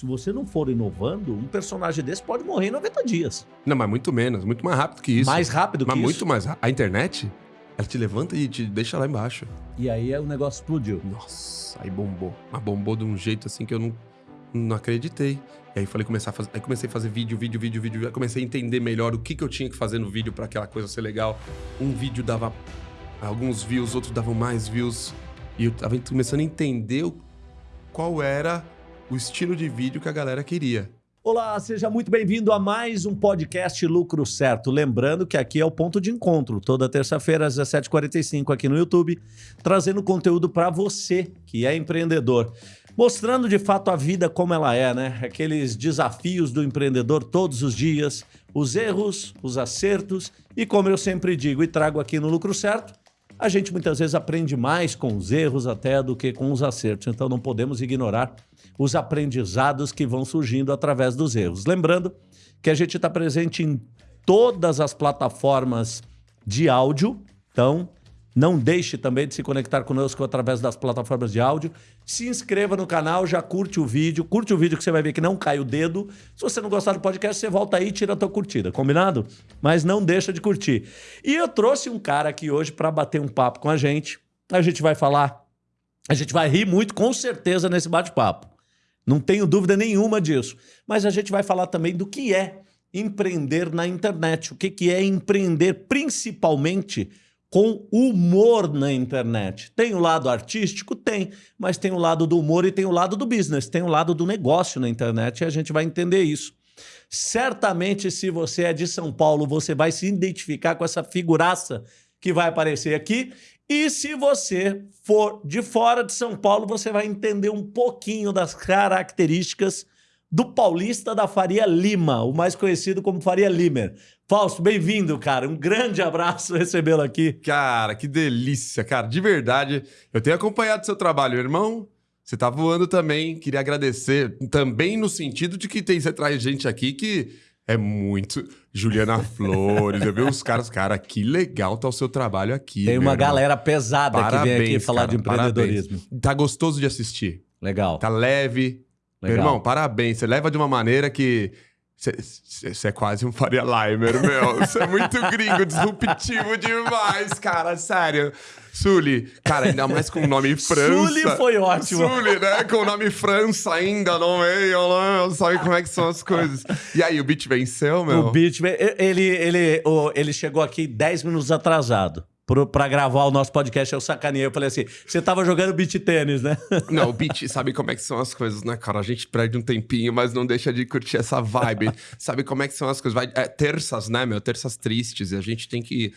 Se você não for inovando, um personagem desse pode morrer em 90 dias. Não, mas muito menos, muito mais rápido que isso. Mais rápido mas que muito isso. mais rápido. A internet, ela te levanta e te deixa lá embaixo. E aí o negócio explodiu. Nossa, aí bombou. Mas bombou de um jeito assim que eu não, não acreditei. E aí falei começar a fazer, aí comecei a fazer vídeo, vídeo, vídeo, vídeo. Aí comecei a entender melhor o que, que eu tinha que fazer no vídeo para aquela coisa ser legal. Um vídeo dava alguns views, outros davam mais views. E eu tava começando a entender qual era o estilo de vídeo que a galera queria. Olá, seja muito bem-vindo a mais um podcast Lucro Certo. Lembrando que aqui é o ponto de encontro, toda terça-feira às 17h45 aqui no YouTube, trazendo conteúdo para você que é empreendedor. Mostrando de fato a vida como ela é, né? Aqueles desafios do empreendedor todos os dias, os erros, os acertos e, como eu sempre digo e trago aqui no Lucro Certo, a gente muitas vezes aprende mais com os erros até do que com os acertos. Então não podemos ignorar os aprendizados que vão surgindo através dos erros. Lembrando que a gente está presente em todas as plataformas de áudio. Então não deixe também de se conectar conosco através das plataformas de áudio. Se inscreva no canal, já curte o vídeo. Curte o vídeo que você vai ver que não cai o dedo. Se você não gostar do podcast, você volta aí e tira a tua curtida, combinado? Mas não deixa de curtir. E eu trouxe um cara aqui hoje para bater um papo com a gente. A gente vai falar, a gente vai rir muito com certeza nesse bate-papo. Não tenho dúvida nenhuma disso. Mas a gente vai falar também do que é empreender na internet. O que que é empreender principalmente com humor na internet. Tem o lado artístico? Tem, mas tem o lado do humor e tem o lado do business, tem o lado do negócio na internet e a gente vai entender isso. Certamente, se você é de São Paulo, você vai se identificar com essa figuraça que vai aparecer aqui. E se você for de fora de São Paulo, você vai entender um pouquinho das características do paulista da Faria Lima, o mais conhecido como Faria Limer. Fausto, bem-vindo, cara. Um grande abraço recebê-lo aqui. Cara, que delícia, cara. De verdade, eu tenho acompanhado seu trabalho, irmão. Você tá voando também. Queria agradecer também no sentido de que tem, você traz gente aqui que é muito. Juliana Flores, eu vi os caras, cara, que legal tá o seu trabalho aqui. Tem meu uma irmão. galera pesada que vem aqui Parabéns, falar cara, de empreendedorismo. parabéns. Tá gostoso de assistir. Legal. Tá leve. Meu Legal. irmão, parabéns. Você leva de uma maneira que. Você é quase um Faria Limer, meu. Você é muito gringo, disruptivo demais, cara. Sério. Sully, cara, ainda mais com o nome França. Sully foi ótimo. Sully, né? Com o nome França ainda no meio, né? Sabe como é que são as coisas. E aí, o beat venceu, meu? O Beat, ele, ele, ele chegou aqui 10 minutos atrasado pra gravar o nosso podcast. Eu sacaneei. Eu falei assim: você tava jogando beat tênis, né? Não, o beat, sabe como é que são as coisas, né, cara? A gente perde um tempinho, mas não deixa de curtir essa vibe. sabe como é que são as coisas? Vai, é, terças, né, meu? Terças tristes. E a gente tem que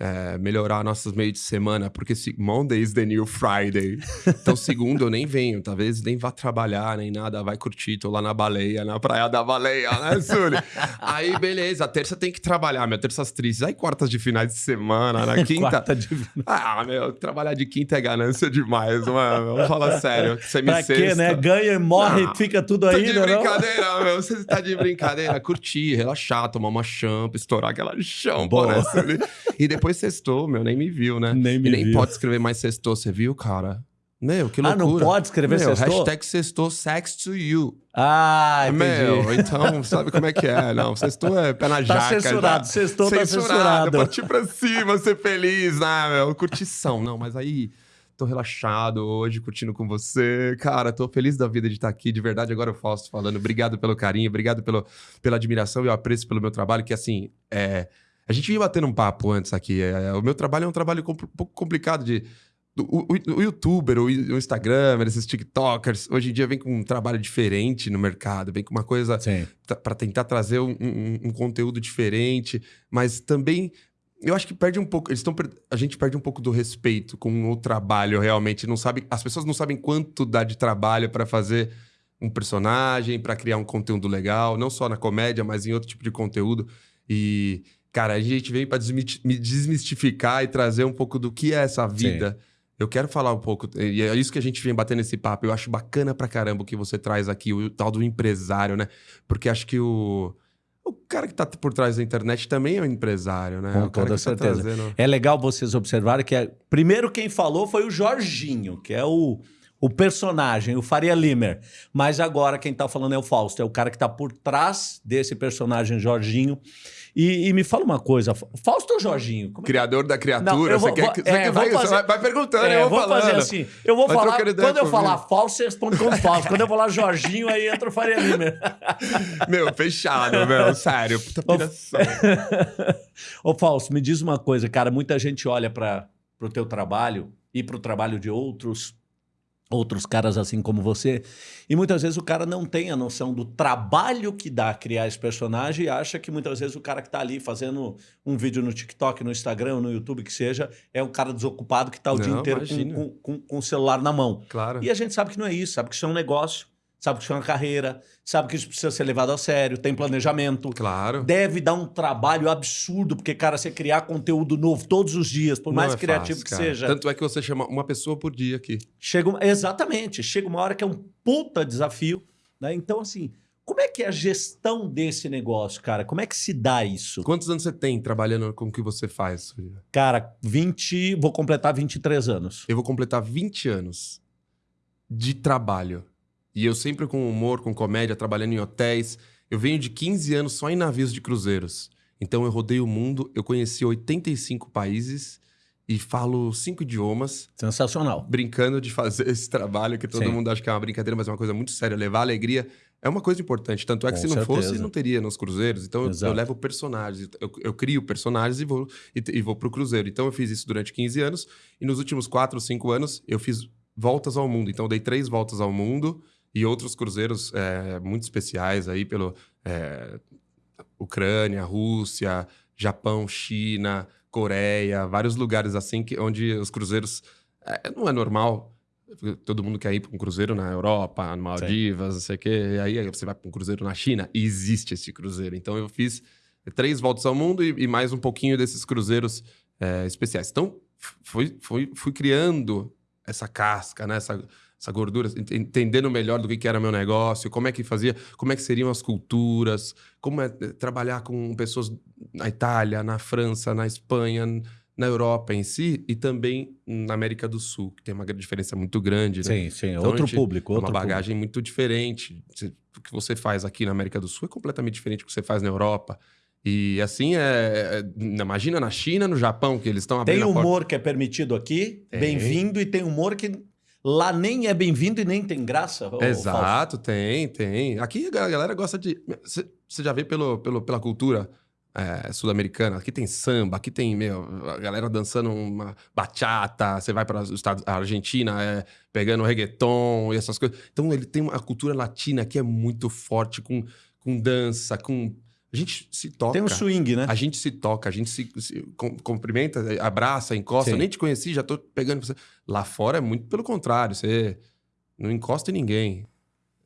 é, melhorar nossos meios de semana, porque se, Monday is the new Friday. Então, segundo, eu nem venho. Talvez nem vá trabalhar, nem nada. Vai curtir. Tô lá na baleia, na praia da baleia, né, Sully? Aí, beleza. Terça tem que trabalhar, meu. Terças tristes. Aí, quartas de finais de semana, na quinta... Quarta de... Ah, meu, trabalhar de quinta é ganância demais, mano. Vamos falar sério. Você me Pra quê, né? Ganha e morre, Ah, fica tudo Tá aí, de né? não? brincadeira, meu. Você tá de brincadeira. Curtir, relaxar, tomar uma champa, estourar aquela champa, Boa. né? Sully? E depois sextou, meu. Nem me viu, né? Nem me e nem viu. pode escrever mais sextou, você viu, cara? Meu, que Ah, loucura. não pode escrever meu, sextou? Hashtag sextou sex to you. Ah, entendi. Meu, então, sabe como é que é? Não, sextou é pé na Tá jaca. censurado, já. sextou tá censurado. Partir pra cima, ser feliz, né, meu? Curtição. Não, mas aí... Tô relaxado hoje, curtindo com você. Cara, tô feliz da vida de estar aqui. De verdade, agora eu Fausto falando. Obrigado pelo carinho, obrigado pelo, pela admiração e o apreço pelo meu trabalho, que assim, é... A gente vinha batendo um papo antes aqui. é, o meu trabalho é um trabalho um pouco complicado de... O, o- o youtuber, o, o Instagram, esses TikTokers, hoje em dia vem com um trabalho diferente no mercado, vem com uma coisa para tentar trazer um, um- um conteúdo diferente, mas também eu acho que perde um pouco. Eles estão a gente perde um pouco do respeito com o trabalho realmente. Não sabe, as pessoas não sabem quanto dá de trabalho para fazer um personagem, para criar um conteúdo legal, não só na comédia, mas em outro tipo de conteúdo. E cara, a gente veio para desmistificar e trazer um pouco do que é essa vida. Eu quero falar um pouco, e é isso que a gente vem batendo esse papo. Eu acho bacana pra caramba o que você traz aqui, o tal do empresário, né? Porque acho que o, o cara que tá por trás da internet também é um empresário, né? Com toda tá certeza. trazendo- É legal vocês observarem que é... primeiro quem falou foi o Jorginho, que é o, o personagem, o Faria Limer. Mas agora quem tá falando é o Fausto, é o cara que tá por trás desse personagem Jorginho. E, e me fala uma coisa, Fausto ou Jorginho? É? Criador da criatura, Não, você, vou, quer, você, é, vai, fazer, você vai, perguntando, é, eu vou falando. fazer assim, eu vou vai falar, quando eu falar Fausto, você responde como Fausto. quando eu falar Jorginho, aí entra o Faria Limer. meu, fechado, meu, sério, puta piração. Ô Fausto, me diz uma coisa, cara, muita gente olha para o teu trabalho e para o trabalho de outros outros caras assim como você. E muitas vezes o cara não tem a noção do trabalho que dá criar esse personagem e acha que muitas vezes o cara que está ali fazendo um vídeo no TikTok, no Instagram, no YouTube, que seja, é um cara desocupado que está o não, dia inteiro com, com, com, com, o celular na mão. Claro. E a gente sabe que não é isso, sabe que isso é um negócio sabe que isso é uma carreira, sabe que isso precisa ser levado a sério, tem planejamento. Claro. Deve dar um trabalho absurdo, porque, cara, você criar conteúdo novo todos os dias, por Não mais é criativo fácil, que seja. Tanto é que você chama uma pessoa por dia aqui. Chega, exatamente. Chega uma hora que é um puta desafio. Né? Então, assim, como é que é a gestão desse negócio, cara? Como é que se dá isso? Quantos anos você tem trabalhando com o que você faz? Cara, 20, vou completar 23 anos. Eu vou completar 20 anos de trabalho. E eu sempre com humor, com comédia, trabalhando em hotéis. Eu venho de 15 anos só em navios de cruzeiros. Então eu rodei o mundo, eu conheci 85 países e falo cinco idiomas. Sensacional. Brincando de fazer esse trabalho que todo Sim. mundo acha que é uma brincadeira, mas é uma coisa muito séria. Levar alegria é uma coisa importante. Tanto é que Com se não certeza. fosse, não teria nos cruzeiros. Então eu, eu, levo personagens, eu, eu, crio personagens e vou, e, e vou pro cruzeiro. Então eu fiz isso durante 15 anos e nos últimos 4 ou 5 anos eu fiz voltas ao mundo. Então eu dei três voltas ao mundo e outros cruzeiros é, muito especiais aí pelo é, Ucrânia, Rússia, Japão, China, Coreia, vários lugares assim que, onde os cruzeiros é, não é normal. Todo mundo quer ir para um cruzeiro na Europa, no Maldivas, Sim. não sei o quê. E aí você vai para um cruzeiro na China e existe esse cruzeiro. Então eu fiz três voltas ao mundo e, e mais um pouquinho desses cruzeiros é, especiais. Então fui, fui, fui criando essa casca, né? Essa, essa gordura, entendendo melhor do que era meu negócio, como é que fazia, como é que seriam as culturas, como é eh, trabalhar com pessoas na Itália, na França, na Espanha, na Europa em si e também na América do Sul, que tem uma diferença muito grande. Né? Sim, sim, então, outro público. Outro uma bagagem público. muito diferente. O que você faz aqui na América do Sul é completamente diferente do que você faz na Europa. E assim, é, é imagina na China, no Japão, que eles estão abrindo Tem humor que é permitido aqui, bem-vindo, e tem humor que Lá nem é bem-vindo e nem tem graça. Exato, tem, tem. Aqui a galera gosta de. Você já vê pelo, pelo, pela cultura é, sul-americana. Aqui tem samba, aqui tem meu, a galera dançando uma bachata. Você vai para os Estados, a Argentina é, pegando reggaeton e essas coisas. Então ele tem uma cultura latina que é muito forte com, com dança, com a gente se toca. Tem um swing, né? A gente se toca, a gente se, se cumprimenta, abraça, encosta. Sim. Eu nem te conheci, já tô pegando você. Lá fora é muito pelo contrário, você não encosta em ninguém.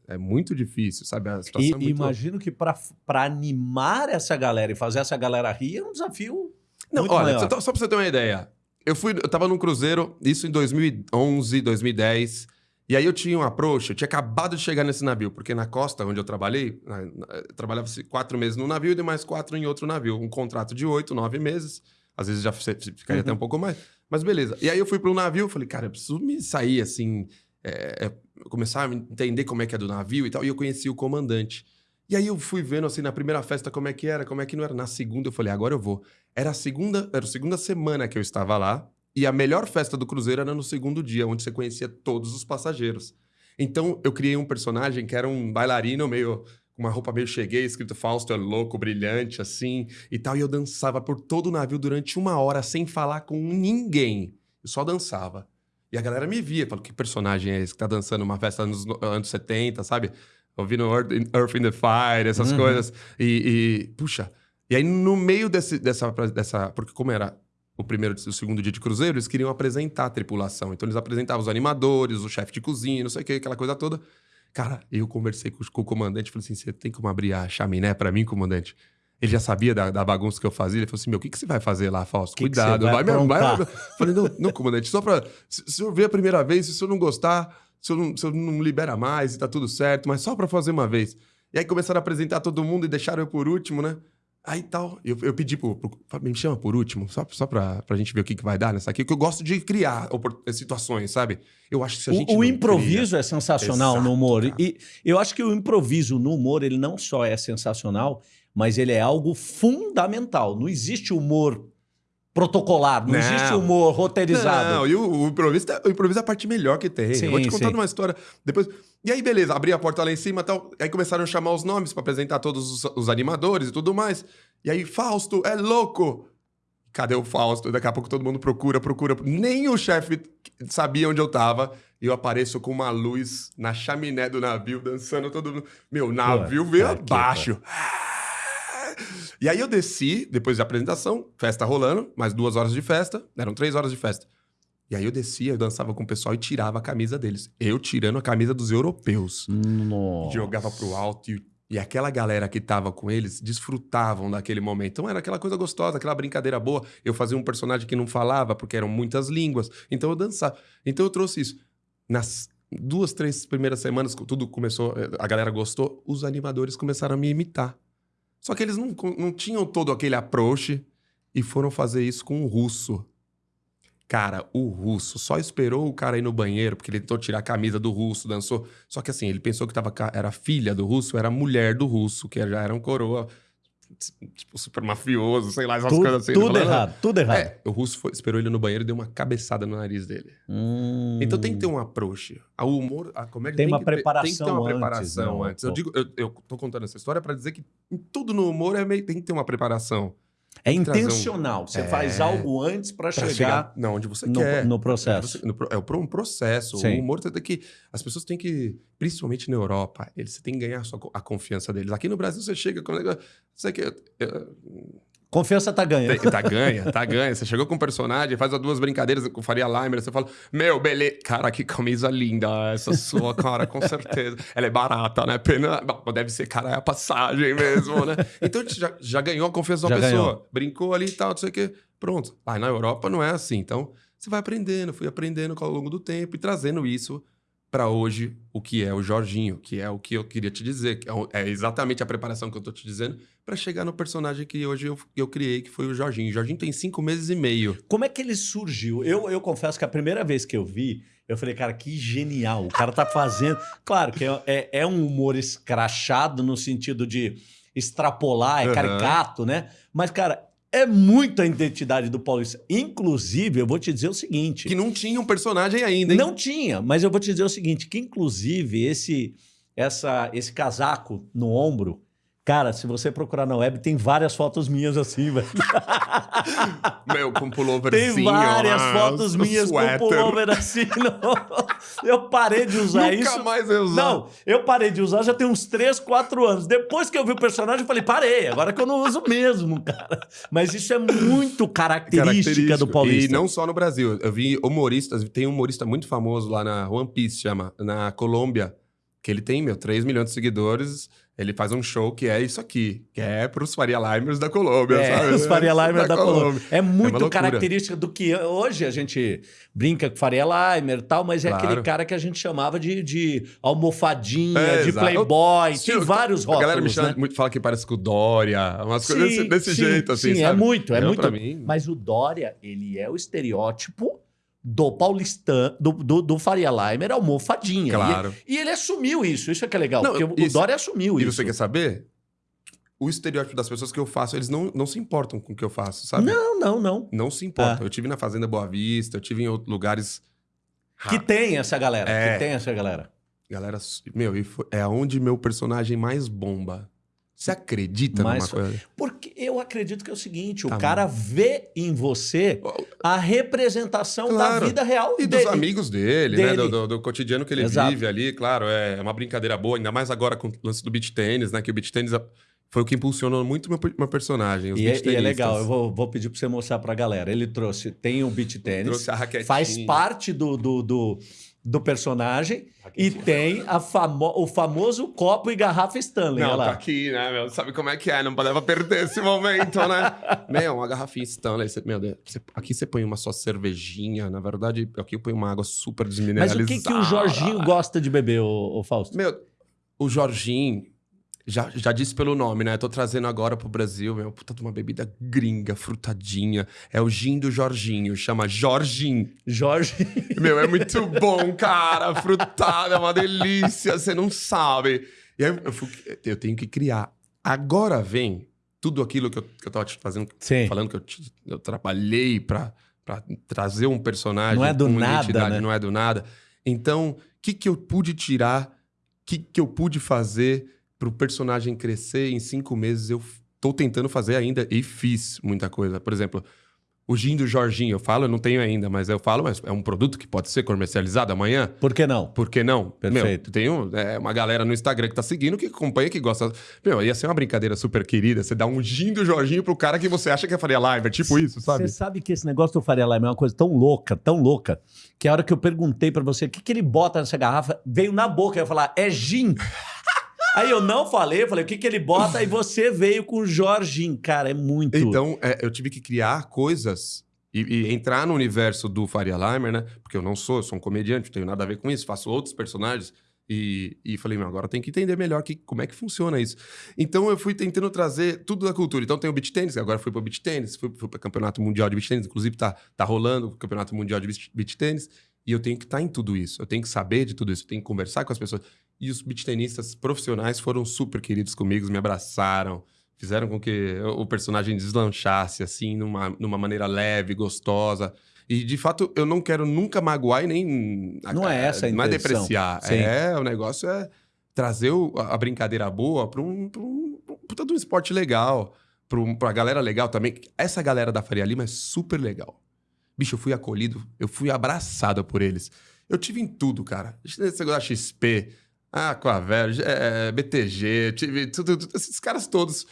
É muito difícil, sabe? A situação e, é muito... imagino que para animar essa galera e fazer essa galera rir é um desafio. Não, olha, só, só para você ter uma ideia. Eu fui, eu tava num cruzeiro, isso em 2011, 2010. E aí eu tinha um approach, eu tinha acabado de chegar nesse navio, porque na costa onde eu trabalhei, eu trabalhava quatro meses no navio e mais quatro em outro navio. Um contrato de oito, nove meses. Às vezes já ficaria uhum. até um pouco mais. Mas beleza. E aí eu fui para o navio, falei, cara, eu preciso me sair assim, é, é, começar a entender como é que é do navio e tal. E eu conheci o comandante. E aí eu fui vendo assim na primeira festa como é que era, como é que não era. Na segunda eu falei, agora eu vou. Era a segunda, era a segunda semana que eu estava lá. E a melhor festa do cruzeiro era no segundo dia, onde você conhecia todos os passageiros. Então, eu criei um personagem que era um bailarino meio com uma roupa meio cheguei, escrito Fausto é louco, brilhante, assim, e tal. E eu dançava por todo o navio durante uma hora sem falar com ninguém. Eu só dançava. E a galera me via, falou, que personagem é esse que tá dançando uma festa nos anos 70, sabe? Ouvindo Earth in, Earth in the Fire, essas uhum. coisas. E, e, puxa, e aí no meio desse, dessa, dessa... Porque como era o primeiro o segundo dia de cruzeiro, eles queriam apresentar a tripulação. Então eles apresentavam os animadores, o chefe de cozinha, não sei o que, aquela coisa toda. Cara, eu conversei com, com o comandante, falei assim: você tem como abrir a chaminé para mim, comandante? Ele já sabia da, da, bagunça que eu fazia. Ele falou assim: Meu, o que, que você vai fazer lá, Fausto? Que Cuidado, que vai, vai, vai, vai. Falei: Não, não, comandante, só pra. Se, se eu ver a primeira vez, se o senhor não gostar, se eu não, se eu não libera mais e tá tudo certo, mas só pra fazer uma vez. E aí começaram a apresentar todo mundo e deixaram eu por último, né? Aí tal, eu, eu pedi pro, pro. Me chama por último, só, só pra, pra gente ver o que, que vai dar nessa aqui, que eu gosto de criar situações, sabe? Eu acho que se a gente. O, o improviso cria... é sensacional Exato, no humor. Cara. E eu acho que o improviso no humor, ele não só é sensacional, mas ele é algo fundamental. Não existe humor protocolar, não, não, existe humor roteirizado. Não, e o, o, improviso, é, o improviso é a parte melhor que tem. Sim, eu vou te contar uma história. Depois. E aí, beleza, abri a porta lá em cima e tal. Aí começaram a chamar os nomes para apresentar todos os, os, animadores e tudo mais. E aí, Fausto, é louco! Cadê o Fausto? Daqui a pouco todo mundo procura, procura. Nem o chefe sabia onde eu tava. E eu apareço com uma luz na chaminé do navio, dançando todo mundo. Meu, navio veio abaixo. E aí eu desci, depois da apresentação, festa rolando, mais duas horas de festa. Eram três horas de festa. E aí eu descia, eu dançava com o pessoal e tirava a camisa deles. Eu tirando a camisa dos europeus. Nossa. Jogava pro alto e, e aquela galera que tava com eles desfrutavam daquele momento. Então era aquela coisa gostosa, aquela brincadeira boa. Eu fazia um personagem que não falava, porque eram muitas línguas. Então eu dançava. Então eu trouxe isso. Nas duas, três primeiras semanas, tudo começou, a galera gostou, os animadores começaram a me imitar. Só que eles não, não tinham todo aquele approach e foram fazer isso com o russo. Cara, o russo só esperou o cara ir no banheiro, porque ele tentou tirar a camisa do russo, dançou. Só que assim, ele pensou que tava, era filha do russo, era mulher do russo, que já era um coroa, tipo, super mafioso, sei lá, essas tudo, coisas assim. Tudo errado, tudo errado. É, o russo foi, esperou ele no banheiro e deu uma cabeçada no nariz dele. Hum. Então tem que ter um approach. O humor, a comédia tem, tem uma que preparação ter, tem que ter uma preparação antes. antes. Eu, digo, eu, eu tô contando essa história para dizer que tudo no humor é meio, tem que ter uma preparação. É intencional. Um... Você é... faz algo antes para chegar, chegar não, onde você no, quer. No processo. Você, no, é um processo. Sim. O humor tem que. As pessoas têm que. Principalmente na Europa, eles têm que ganhar a, sua, a confiança deles. Aqui no Brasil, você chega com. Você que, eu, Confiança tá ganha. Tá ganha, tá ganha. Você chegou com um personagem, faz duas brincadeiras com Faria Limer, você fala, meu, beleza. Cara, que camisa linda essa sua, cara, com certeza. Ela é barata, né? Pena. Deve ser, cara, é a passagem mesmo, né? Então já, já ganhou a confiança da pessoa. Ganhou. Brincou ali e tal, não sei o quê. Pronto. Aí na Europa não é assim. Então, você vai aprendendo, fui aprendendo ao longo do tempo e trazendo isso para hoje o que é o Jorginho, que é o que eu queria te dizer, que é, é exatamente a preparação que eu tô te dizendo para chegar no personagem que hoje eu, eu criei, que foi o Jorginho. O Jorginho tem cinco meses e meio. Como é que ele surgiu? Eu, eu confesso que a primeira vez que eu vi, eu falei, cara, que genial. O cara tá fazendo. Claro que é, é, é um humor escrachado no sentido de extrapolar, é uhum. caricato, né? Mas, cara, é muito a identidade do Paulista. Inclusive, eu vou te dizer o seguinte... Que não tinha um personagem ainda, hein? Não tinha, mas eu vou te dizer o seguinte, que inclusive esse, essa, esse casaco no ombro Cara, se você procurar na web, tem várias fotos minhas assim, velho. Meu, com pulloverzinho. Tem várias ah, fotos minhas sweater. com pullover assim. Não. Eu parei de usar Nunca isso. Nunca mais eu usar. Não, eu parei de usar já tem uns 3, 4 anos. Depois que eu vi o personagem, eu falei, parei. Agora que eu não uso mesmo, cara. Mas isso é muito característica do paulista. E não só no Brasil. Eu vi humoristas, tem um humorista muito famoso lá na One Piece, chama, na Colômbia, que ele tem, meu, 3 milhões de seguidores ele faz um show que é isso aqui, que é para os Faria Limers da Colômbia, é, sabe? Os Faria Limers da, da Colômbia. Colômbia. É muito é característica do que hoje a gente brinca com Faria Limer e tal, mas é claro. aquele cara que a gente chamava de, de almofadinha, é, de exato. playboy, tem vários rótulos, A galera me chama, né? muito, fala que parece com o Dória, umas sim, coisas desse, desse sim, jeito, assim, Sim, é sabe? é muito, é Eu, muito. Mas o Dória, ele é o estereótipo do paulistano, do, do, do Faria Limer, almofadinha. Claro. E, e, ele assumiu isso, isso é que é legal, não, porque isso, o Dória assumiu e isso. E você quer saber? O estereótipo das pessoas que eu faço, eles não, não se importam com o que eu faço, sabe? Não, não, não. Não se importam. É. Eu tive na Fazenda Boa Vista, eu tive em outros lugares... Que tem essa galera, é. que tem essa galera. Galera, meu, é onde meu personagem mais bomba. Você acredita Mas, numa coisa? Porque eu acredito que é o seguinte: tá o cara bom. vê em você a representação claro. da vida real e dele. dos amigos dele, né? dele. né? Do, do, do, cotidiano que ele Exato. vive ali. Claro, é uma brincadeira boa, ainda mais agora com o lance do beat tênis, né? Que o beat tênis foi o que impulsionou muito meu, meu personagem. E é, e, é, legal, eu vou, vou pedir para você mostrar para a galera. Ele trouxe, tem o beat tênis, faz parte do, do, do do personagem e tem a famo o famoso copo e garrafa Stanley. Não, tá aqui, né, meu? Sabe como é que é? Não podeva perder esse momento, né? meu, uma garrafinha Stanley. Você, meu Deus, você, aqui você põe uma só cervejinha. Na verdade, aqui eu ponho uma água super desmineralizada. Mas o que, que o Jorginho gosta de beber, o Fausto? Meu, o Jorginho, Já, já disse pelo nome, né? Tô trazendo agora pro Brasil, meu, puta uma bebida gringa, frutadinha. É o gin do Jorginho, chama Jorginho. Jorge. Meu, é muito bom, cara. Frutado, é uma delícia, você não sabe. E aí eu, fui- eu tenho que criar. Agora vem tudo aquilo que eu, que eu tava te fazendo, Sim. falando que eu, te- eu trabalhei pra, pra trazer um personagem. Não é do nada, né? Não é do nada. Então, o que, que eu pude tirar? O que, que eu pude fazer pro personagem crescer em cinco meses? Eu tô tentando fazer ainda e fiz muita coisa. Por exemplo, o gin do Jorginho, eu falo, eu não tenho ainda, mas eu falo, mas é um produto que pode ser comercializado amanhã? Por que não? Por que não? Perfeito. Meu, tem um- é, uma galera no Instagram que tá seguindo, que acompanha, que gosta. Meu, ia ser uma brincadeira super querida. Você dá um gin do Jorginho pro cara que você acha que é Faria Live. É tipo isso, sabe? Você sabe que esse negócio do Faria Lima é uma coisa tão louca, tão louca, que a hora que eu perguntei pra você o que, que ele bota nessa garrafa, veio na boca. Eu ia falar, é gin. Aí eu não falei, eu falei, o que, que ele bota? E você veio com Jorginho. Cara, é muito. Então, é, eu tive que criar coisas e, e entrar no universo do Faria Limer, né? Porque eu não sou, eu sou um comediante, não tenho nada a ver com isso, faço outros personagens. E, e falei, meu, agora tem que entender melhor que, como é que funciona isso. Então eu fui tentando trazer tudo da cultura. Então tem o beach tênis, agora fui pro beach tênis, fui, fui pro campeonato mundial de beach tênis, inclusive tá, tá rolando o campeonato mundial de beach tênis. E eu tenho que estar em tudo isso, eu tenho que saber de tudo isso, eu tenho que conversar com as pessoas. E os beach tenistas profissionais foram super queridos comigo, me abraçaram, fizeram com que o personagem deslanchasse, assim, numa, numa maneira leve, gostosa. E, de fato, eu não quero nunca magoar e nem... Não é essa a Não é intenção. depreciar. Sim. É, o negócio é trazer o- a a brincadeira boa para um, pra um, pra um puta de um esporte legal, pra, um, pra galera legal também. Essa galera da Faria Lima é super legal. Bicho, eu fui acolhido, eu fui abraçado por eles. Eu tive em tudo, cara. Esse negócio da XP, Aquavel, é, BTG, tive tudo, tudo, esses caras todos.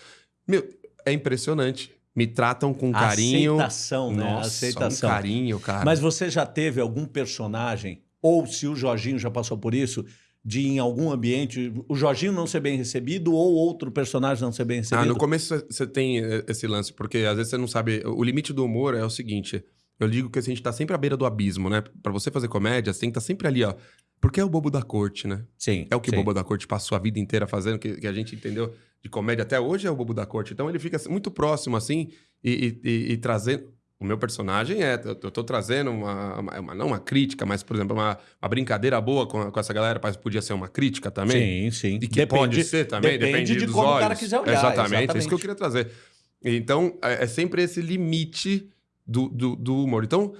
Meu, é impressionante. Me tratam com carinho. Aceitação, né? Nossa, Aceitação. um carinho, cara. Mas você já teve algum personagem, ou se o Jorginho já passou por isso, de em algum ambiente o Jorginho não ser bem recebido ou outro personagem não ser bem Ah, recebido? no começo você tem eh, esse lance, porque às vezes você não sabe. O limite do humor é o seguinte: eu digo que a gente tá sempre à beira do abismo, né? Pra você fazer comédia, você tem que estar sempre ali, ó. Porque é o bobo da corte, né? Sim. É o que sim. o bobo da corte passou a vida inteira fazendo, que, que a gente entendeu de comédia até hoje é o bobo da corte. Então ele fica muito próximo, assim, e, e- e- e trazendo. O meu personagem é. Eu, tô trazendo uma, uma- Não uma crítica, mas, por exemplo, uma, uma brincadeira boa com, com essa galera, mas podia ser uma crítica também. Sim, sim. E que pode ser também, depende depende, de dos como o olhos. cara quiser olhar, Exatamente, é isso que eu exatamente. queria trazer. Então, é, é sempre esse limite do, do, do humor. Então,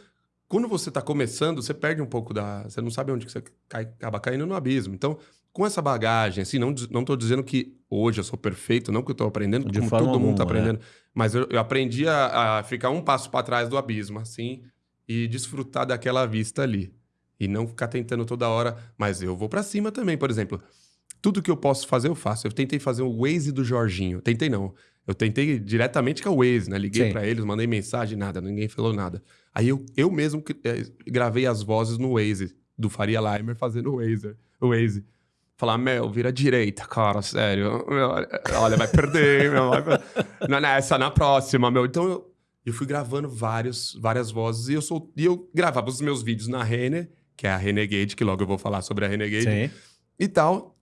quando você tá começando, você perde um pouco da... Você não sabe onde que você cai, acaba caindo no abismo. Então, com essa bagagem, assim, não, tô dizendo que hoje eu sou perfeito, não que eu tô aprendendo, De como todo mundo tá alguma, é. aprendendo. Mas eu, eu aprendi a, a ficar um passo para trás do abismo, assim, e desfrutar daquela vista ali. E não ficar tentando toda hora, mas eu vou para cima também, por exemplo. Tudo que eu posso fazer, eu faço. Eu tentei fazer o Waze do Jorginho. Tentei não. Eu tentei diretamente com o Waze, né? Liguei para eles, mandei mensagem, nada, ninguém falou nada. Aí eu, eu mesmo eh, gravei as vozes no Waze, do Faria Limer fazendo o Waze. O Waze. Falar, meu, vira direita, cara, sério. Meu, olha, vai perder, meu. Vai... per- Não nessa, na próxima, meu. Então eu, eu fui gravando vários, várias vozes e eu, sol... e eu gravava os meus vídeos na Rene, que é a Renegade, que logo eu vou falar sobre a Renegade Sim. e tal.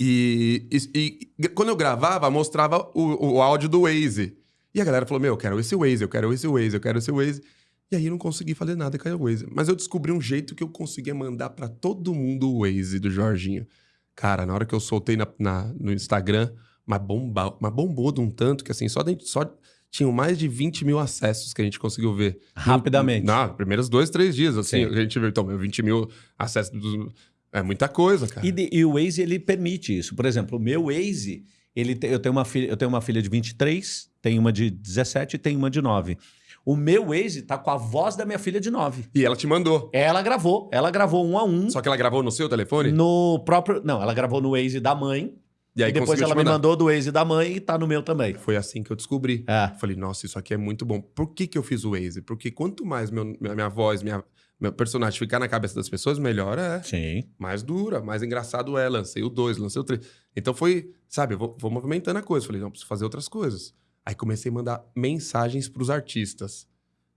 E, e- e quando eu gravava, mostrava o, o áudio do Waze. E a galera falou: Meu, eu quero esse Waze, eu quero esse Waze, eu quero esse Waze. E aí eu não consegui fazer nada com o Waze. Mas eu descobri um jeito que eu conseguia mandar pra todo mundo o Waze do Jorginho. Cara, na hora que eu soltei na, na- no Instagram, mas, bomba, mas bombou de um tanto que assim, só, dentro, só tinham mais de 20 mil acessos que a gente conseguiu ver. Rapidamente. Não, primeiros dois, três dias, assim, Sim. a gente viu. Então, meu, 20 mil acessos. dos- É muita coisa, cara. E, de- e o Waze, ele permite isso. Por exemplo, o meu Waze, ele te- eu, tenho uma filha, eu tenho uma filha de 23, tenho uma de 17 e tenho uma de 9. O meu Waze tá com a voz da minha filha de 9. E ela te mandou. Ela gravou, ela gravou um a um Só que ela gravou no seu telefone? no próprio... Não, ela gravou no Waze da mãe E aí e depois ela me mandou do Waze da mãe e tá no meu também. Foi assim que eu descobri. É. Falei, nossa, isso aqui é muito bom. Por que, que eu fiz o Waze? Porque quanto mais meu, minha, minha voz, minha, meu personagem ficar na cabeça das pessoas, melhor é. Sim. Mais dura, mais engraçado é. Lancei o 2, lancei o 3. Então foi, sabe, eu vou, vou movimentando a coisa. Falei, não, preciso fazer outras coisas. Aí comecei a mandar mensagens pros artistas.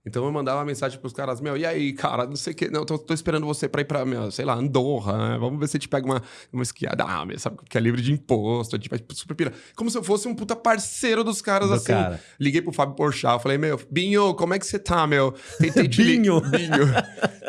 Então eu mandava mensagem pros caras, meu, e aí, cara, não sei o que, não, tô, tô esperando você pra ir pra, meu, sei lá, Andorra, né? Vamos ver se a gente pega uma, uma esquiada, ah, meu, sabe, que é livre de imposto, a gente vai super pira. Como se eu fosse um puta parceiro dos caras, Do assim. cara. Liguei pro Fábio Porchat, falei, meu, Binho, como é que você tá, meu? Tentei te Binho. Binho.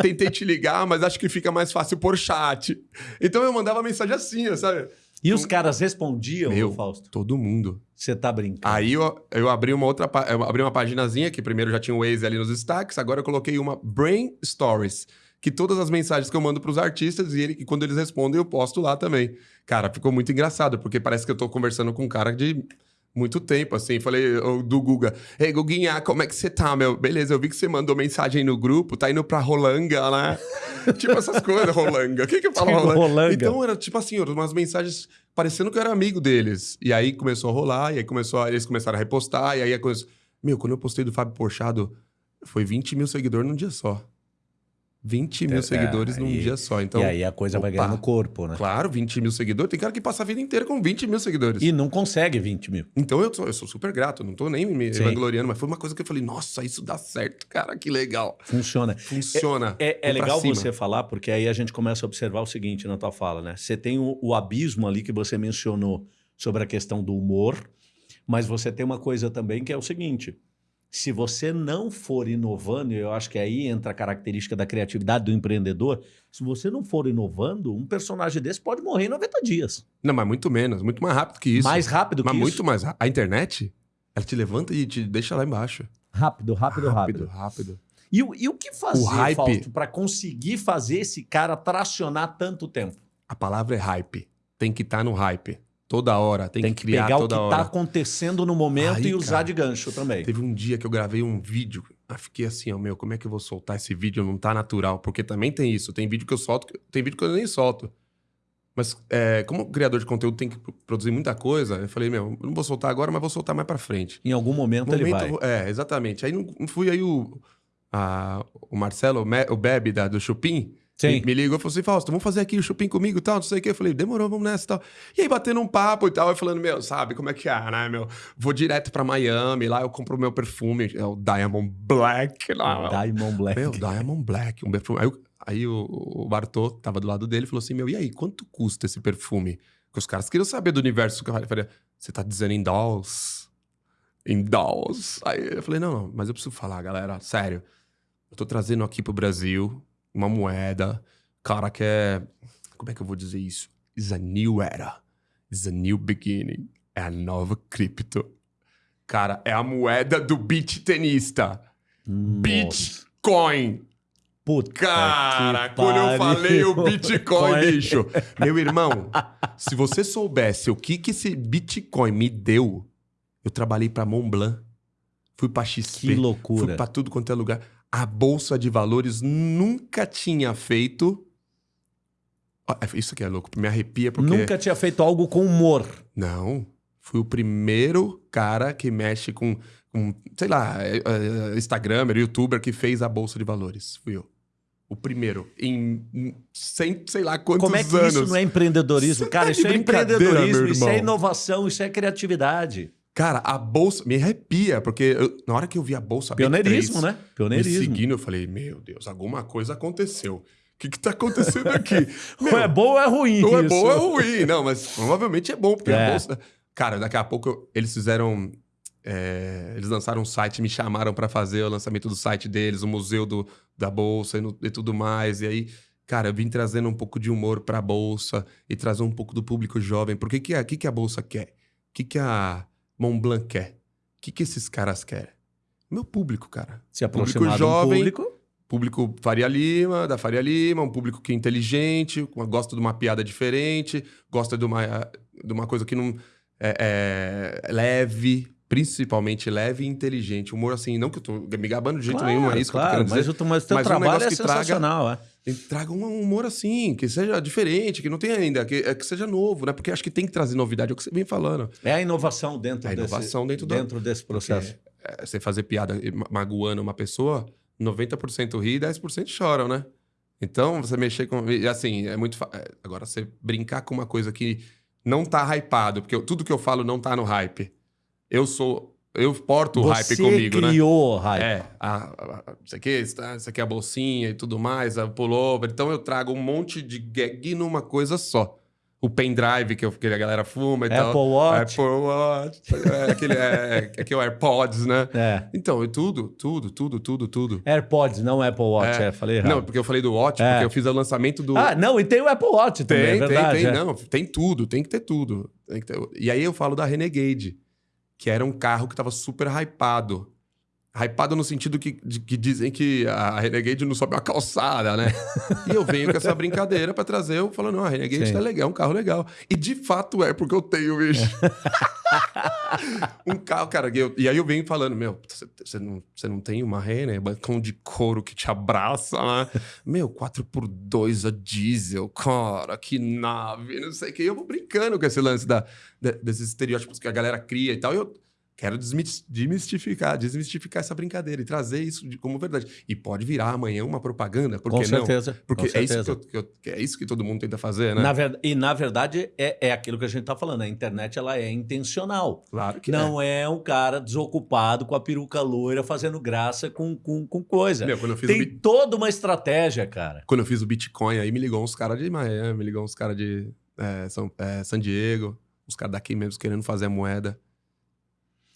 Tentei te ligar, mas acho que fica mais fácil por chat. Então eu mandava mensagem assim, sabe? E os caras respondiam, Meu. Fausto? Todo mundo. Você tá brincando. Aí eu, eu abri uma outra eu abri uma paginazinha que primeiro já tinha o Waze ali nos destaques, agora eu coloquei uma Brain Stories, que todas as mensagens que eu mando pros artistas e, ele, e quando eles respondem eu posto lá também. Cara, ficou muito engraçado, porque parece que eu tô conversando com um cara de muito tempo, assim. Falei do Guga, ei, Guguinha, como é que você tá, meu? Beleza, eu vi que você mandou mensagem no grupo, tá indo pra Rolanga, né? tipo essas coisas, Rolanga. O que que eu falo Tipo, Rolanga? Rolanga. Então era tipo assim, umas mensagens parecendo que eu era amigo deles. E aí começou a rolar, e aí começou a- eles começaram a repostar, e aí a coisa. Meu, quando eu postei do Fábio Porchado, foi 20 mil seguidores num dia só. 20 mil É, seguidores num dia só. Então, e aí a coisa vai opa. ganhando corpo, né? claro, 20 mil seguidores. Tem cara que passa a vida inteira com 20 mil seguidores. E não consegue 20 mil. Então eu sou, eu sou super grato, não tô nem me Sim. vangloriando, mas foi uma coisa que eu falei, nossa, isso dá certo, cara, que legal. Funciona. Funciona. É, é pra legal cima. você falar, porque aí a gente começa a observar o seguinte na tua fala, né? Você tem o, o abismo ali que você mencionou sobre a questão do humor, mas você tem uma coisa também que é o seguinte: se você não for inovando, e eu acho que aí entra a característica da criatividade do empreendedor, se você não for inovando, um personagem desse pode morrer em 90 dias. Não, mas muito menos, muito mais rápido que isso. Mais rápido mas que muito isso. mais rápido. A internet, ela te levanta e te deixa lá embaixo. Rápido, rápido, rápido. rápido. E, o- e o que fazer, O hype- Fausto, para conseguir fazer esse cara tracionar tanto tempo? A palavra é hype. Tem que estar no hype. Toda hora. Tem, Tem que que criar pegar o que toda está acontecendo no momento Aí, e usar cara, de gancho também. Teve um dia que eu gravei um vídeo. Eu fiquei assim, ó, meu, como é que eu vou soltar esse vídeo? Não tá natural. Porque também tem isso. Tem vídeo que eu solto, tem vídeo que eu nem solto. Mas é, como criador de conteúdo tem que pro- produzir muita coisa, eu falei, meu, eu não vou soltar agora, mas vou soltar mais pra frente. Em algum momento, ele vai. Momento- É, exatamente. Aí não, não fui aí o, a- o Marcelo, o Bebe da, do Chupim, Sim. me, ligou e falou assim, Fausto, vamos fazer aqui o Chupim comigo e tal, não sei o quê. Eu falei, demorou, vamos nessa e tal. E aí batendo um papo e tal, eu falando, meu, sabe como é que é, né, meu? Vou direto pra Miami, lá eu compro o meu perfume, é o Diamond Black. Lá, Diamond Black. meu, Diamond Black, um perfume. Aí, o- aí o, o Bartô, que tava do lado dele, falou assim: Meu, e aí, quanto custa esse perfume? Porque os caras queriam saber do universo. que Eu falei: Você tá dizendo em dolls? Em dolls? Aí eu falei: Não, não, mas eu preciso falar, galera, sério. Eu tô trazendo aqui pro Brasil uma moeda. Cara, que é. Como é que eu vou dizer isso? Is a new era. Is a new beginning. É a nova cripto. Cara, é a moeda do beat tenista. Nossa. Bitcoin. Puta Cara, quando eu pariu. falei o Bitcoin, Bitcoin. bicho. Meu irmão, se você soubesse o que, que esse Bitcoin me deu, eu trabalhei pra Montblanc, fui pra XP, Que loucura. fui pra tudo quanto é lugar. A Bolsa de Valores nunca tinha feito. É, Isso que é louco, me arrepia porque. Nunca tinha feito algo com humor. Não. Fui o primeiro cara que mexe com, com sei lá, é, é, Instagramer, youtuber que fez a Bolsa de Valores. Fui eu. O primeiro. Em em cem, sei lá quantos Como é que anos. isso não é empreendedorismo? Você Cara, tá isso é empreendedorismo, isso é inovação, isso é criatividade. Cara, a Bolsa me arrepia, porque eu- na hora que eu vi a Bolsa Pioneirismo, B3 né? me Pioneirismo. seguindo, eu falei, meu Deus, alguma coisa aconteceu. O que que tá acontecendo aqui? Ou é bom ou é ruim Ou é isso? bom ou é ruim. Não, mas provavelmente é bom, porque É. a bolsa. Cara, daqui a pouco eu- eles fizeram. é, eles lançaram um site, me chamaram pra fazer o lançamento do site deles, o museu do, da bolsa e, no- e tudo mais. E aí, cara, eu vim trazendo um pouco de humor pra bolsa e trazer um pouco do público jovem. Por que, que, a, que, que a bolsa quer? O que, que a Montblanc quer? O que, que esses caras querem? Meu público, cara. Se aproximar do jovem, público. Público Faria Lima, da Faria Lima, um público que é inteligente, gosta de uma piada diferente, gosta de uma, de uma coisa que não. É, é leve, principalmente leve e inteligente. Humor assim, não que eu tô me gabando de jeito Claro, nenhum, é isso claro, que eu tô mas dizer. o, mas o teu Mas um trabalho negócio é que traga- sensacional, é. E Traga um humor assim, que seja diferente, que não tenha ainda, que, é, que seja novo, né? Porque acho que tem que trazer novidade, é o que você vem falando. É a inovação dentro, É a inovação desse, dentro do- dentro desse processo. É, você fazer piada ma- magoando uma pessoa, 90% ri e 10% choram, né? Então, você mexer com. e, Assim, é muito. fa- é, Agora, você brincar com uma coisa que não tá hypado, porque eu- tudo que eu falo não tá no hype. Eu sou eu porto o hype Você comigo, né? criou o hype. É, a, a, a- isso, aqui, isso isso aqui é a bolsinha e tudo mais, a pullover. Então eu trago um monte de gag numa coisa só. O pendrive que, eu, que a galera fuma e Apple tal. Watch. Apple Watch. É, aquele, é, é, que é o AirPods, né? É. Então, e tudo, tudo, tudo, tudo, tudo. AirPods, não Apple Watch, é, falei errado. Não, porque eu falei do Watch, É. porque eu fiz o lançamento do. Ah, não, e tem o Apple Watch também, tem, é verdade. tem, tem. é. Não, tem tudo, tem que ter tudo. Tem que ter- E aí eu falo da Renegade, que era um carro que tava super hypado. Hypado no sentido que, de- que dizem que a Renegade não sobe uma calçada, né? e eu venho com essa brincadeira pra trazer, eu falo, não, a Renegade Sim. tá legal, é um carro legal. E de fato é, porque eu tenho, bicho. um carro, cara, e, eu- e aí eu venho falando, meu, você- não, não tem uma Renner, bancão de couro que te abraça, né? Meu, 4x2 a diesel, cara, que nave, não sei o que. E eu vou brincando com esse lance da, de- desses estereótipos que a galera cria e tal. E eu quero desmis- desmistificar, desmistificar essa brincadeira e trazer isso como verdade. E pode virar amanhã uma propaganda, por Com que não? certeza. Porque com é isso que, certeza. eu- que eu- é isso que todo mundo tenta fazer, né? Na ver- E na verdade é, é aquilo que a gente tá falando. A internet ela é intencional. Claro que Não é um cara desocupado com a peruca loira fazendo graça com, com, com coisa. é. Meu, o Tem Bit- toda uma estratégia, cara. Quando eu fiz o Bitcoin, aí me ligou uns caras de Miami, me ligou uns caras de é, São, é, San Diego, uns caras daqui mesmo querendo fazer a moeda.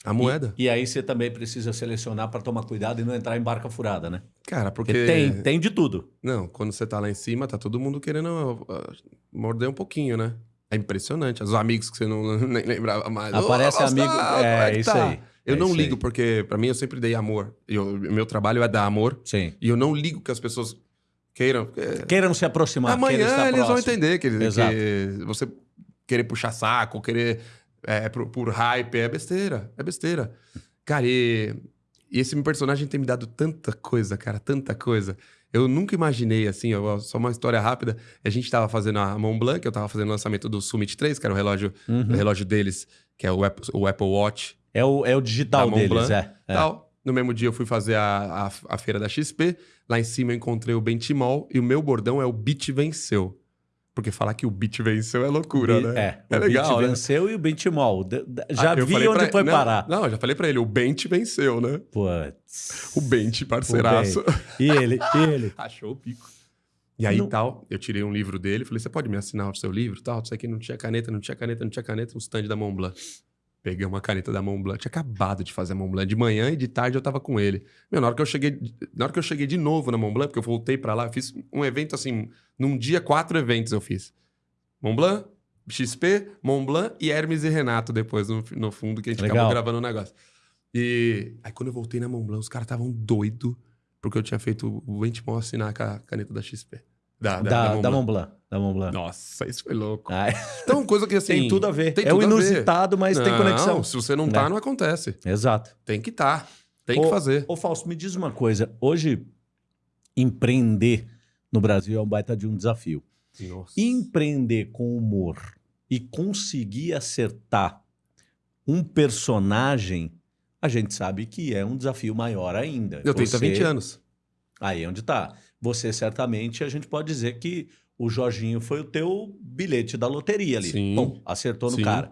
A moeda? E, e aí você também precisa selecionar para tomar cuidado e não entrar em barca furada, né? Cara, porque. Porque tem, tem de tudo. Não, quando você tá lá em cima, tá todo mundo querendo uh, morder um pouquinho, né? É impressionante. Os amigos que você não nem lembrava mais. Aparece Gustavo, amigo. como É, que isso tá? aí. Eu É não ligo, aí. porque pra mim eu sempre dei amor. Eu, meu trabalho é dar amor. Sim. E eu não ligo que as pessoas queiram. Queiram se aproximar. Amanhã eles vão próximo. entender que, Exato. que você querer puxar saco, querer é, por, por hype, é besteira. É besteira. Cara, e, e esse meu personagem tem me dado tanta coisa, cara, tanta coisa. Eu nunca imaginei, assim, ó, só uma história rápida. A gente tava fazendo a Mont Blanc, eu tava fazendo o lançamento do Summit 3, que era o relógio, Uhum. o relógio deles, que é o Apple, o Apple Watch É, o, é o digital deles, Blanc, é. é. tal. No mesmo dia eu fui fazer a, a, a feira da XP. Lá em cima eu encontrei o Benchimol e o meu bordão é o Beat venceu. Porque falar que o Beat venceu é loucura, Bi- né? É, É o legal, né? venceu e o Benchimol. De- de- Já Ah, vi onde foi não, parar. Não, eu já falei pra ele, o Bench venceu, né? Putz. O Bench, parceiraço. E ele, e ele. Achou o pico. E aí, Não- tal, eu tirei um livro dele, falei, você pode me assinar o seu livro? Tal, isso aqui não tinha caneta, não tinha caneta, não tinha caneta, um stand da Mont Blanc. Peguei uma caneta da Mont Blanc, tinha acabado de fazer a Mont Blanc. De manhã e de tarde eu tava com ele. Meu, na hora que eu cheguei, na hora que eu cheguei de novo na Mont Blanc, porque eu voltei pra lá, fiz um evento assim, num dia, quatro eventos eu fiz. Mont Blanc, XP, Mont Blanc e Hermes e Renato depois no, no fundo, que a gente Legal. acabou gravando o negócio. E aí quando eu voltei na Mont Blanc, os caras estavam doidos porque eu tinha feito o Benchimol assinar com a caneta da XP. Da, da, Da, da Blanc. Mont Blanc. Da Blanc. Nossa, isso foi louco. Ah, Então, coisa que assim... tem tudo a ver. tem é o inusitado, mas tem Não, conexão. se você não tá, Né? não acontece. Exato. Tem que tá. Tem que fazer. Ô, Fausto, me diz uma coisa. Hoje, empreender no Brasil é um baita de um desafio. Nossa. Empreender com humor e conseguir acertar um personagem, a gente sabe que é um desafio maior ainda. Eu tenho 20 anos. Aí é onde tá. Você certamente, a gente pode dizer que o Jorginho foi o teu bilhete da loteria ali. Sim. Bom, acertou no Sim. cara.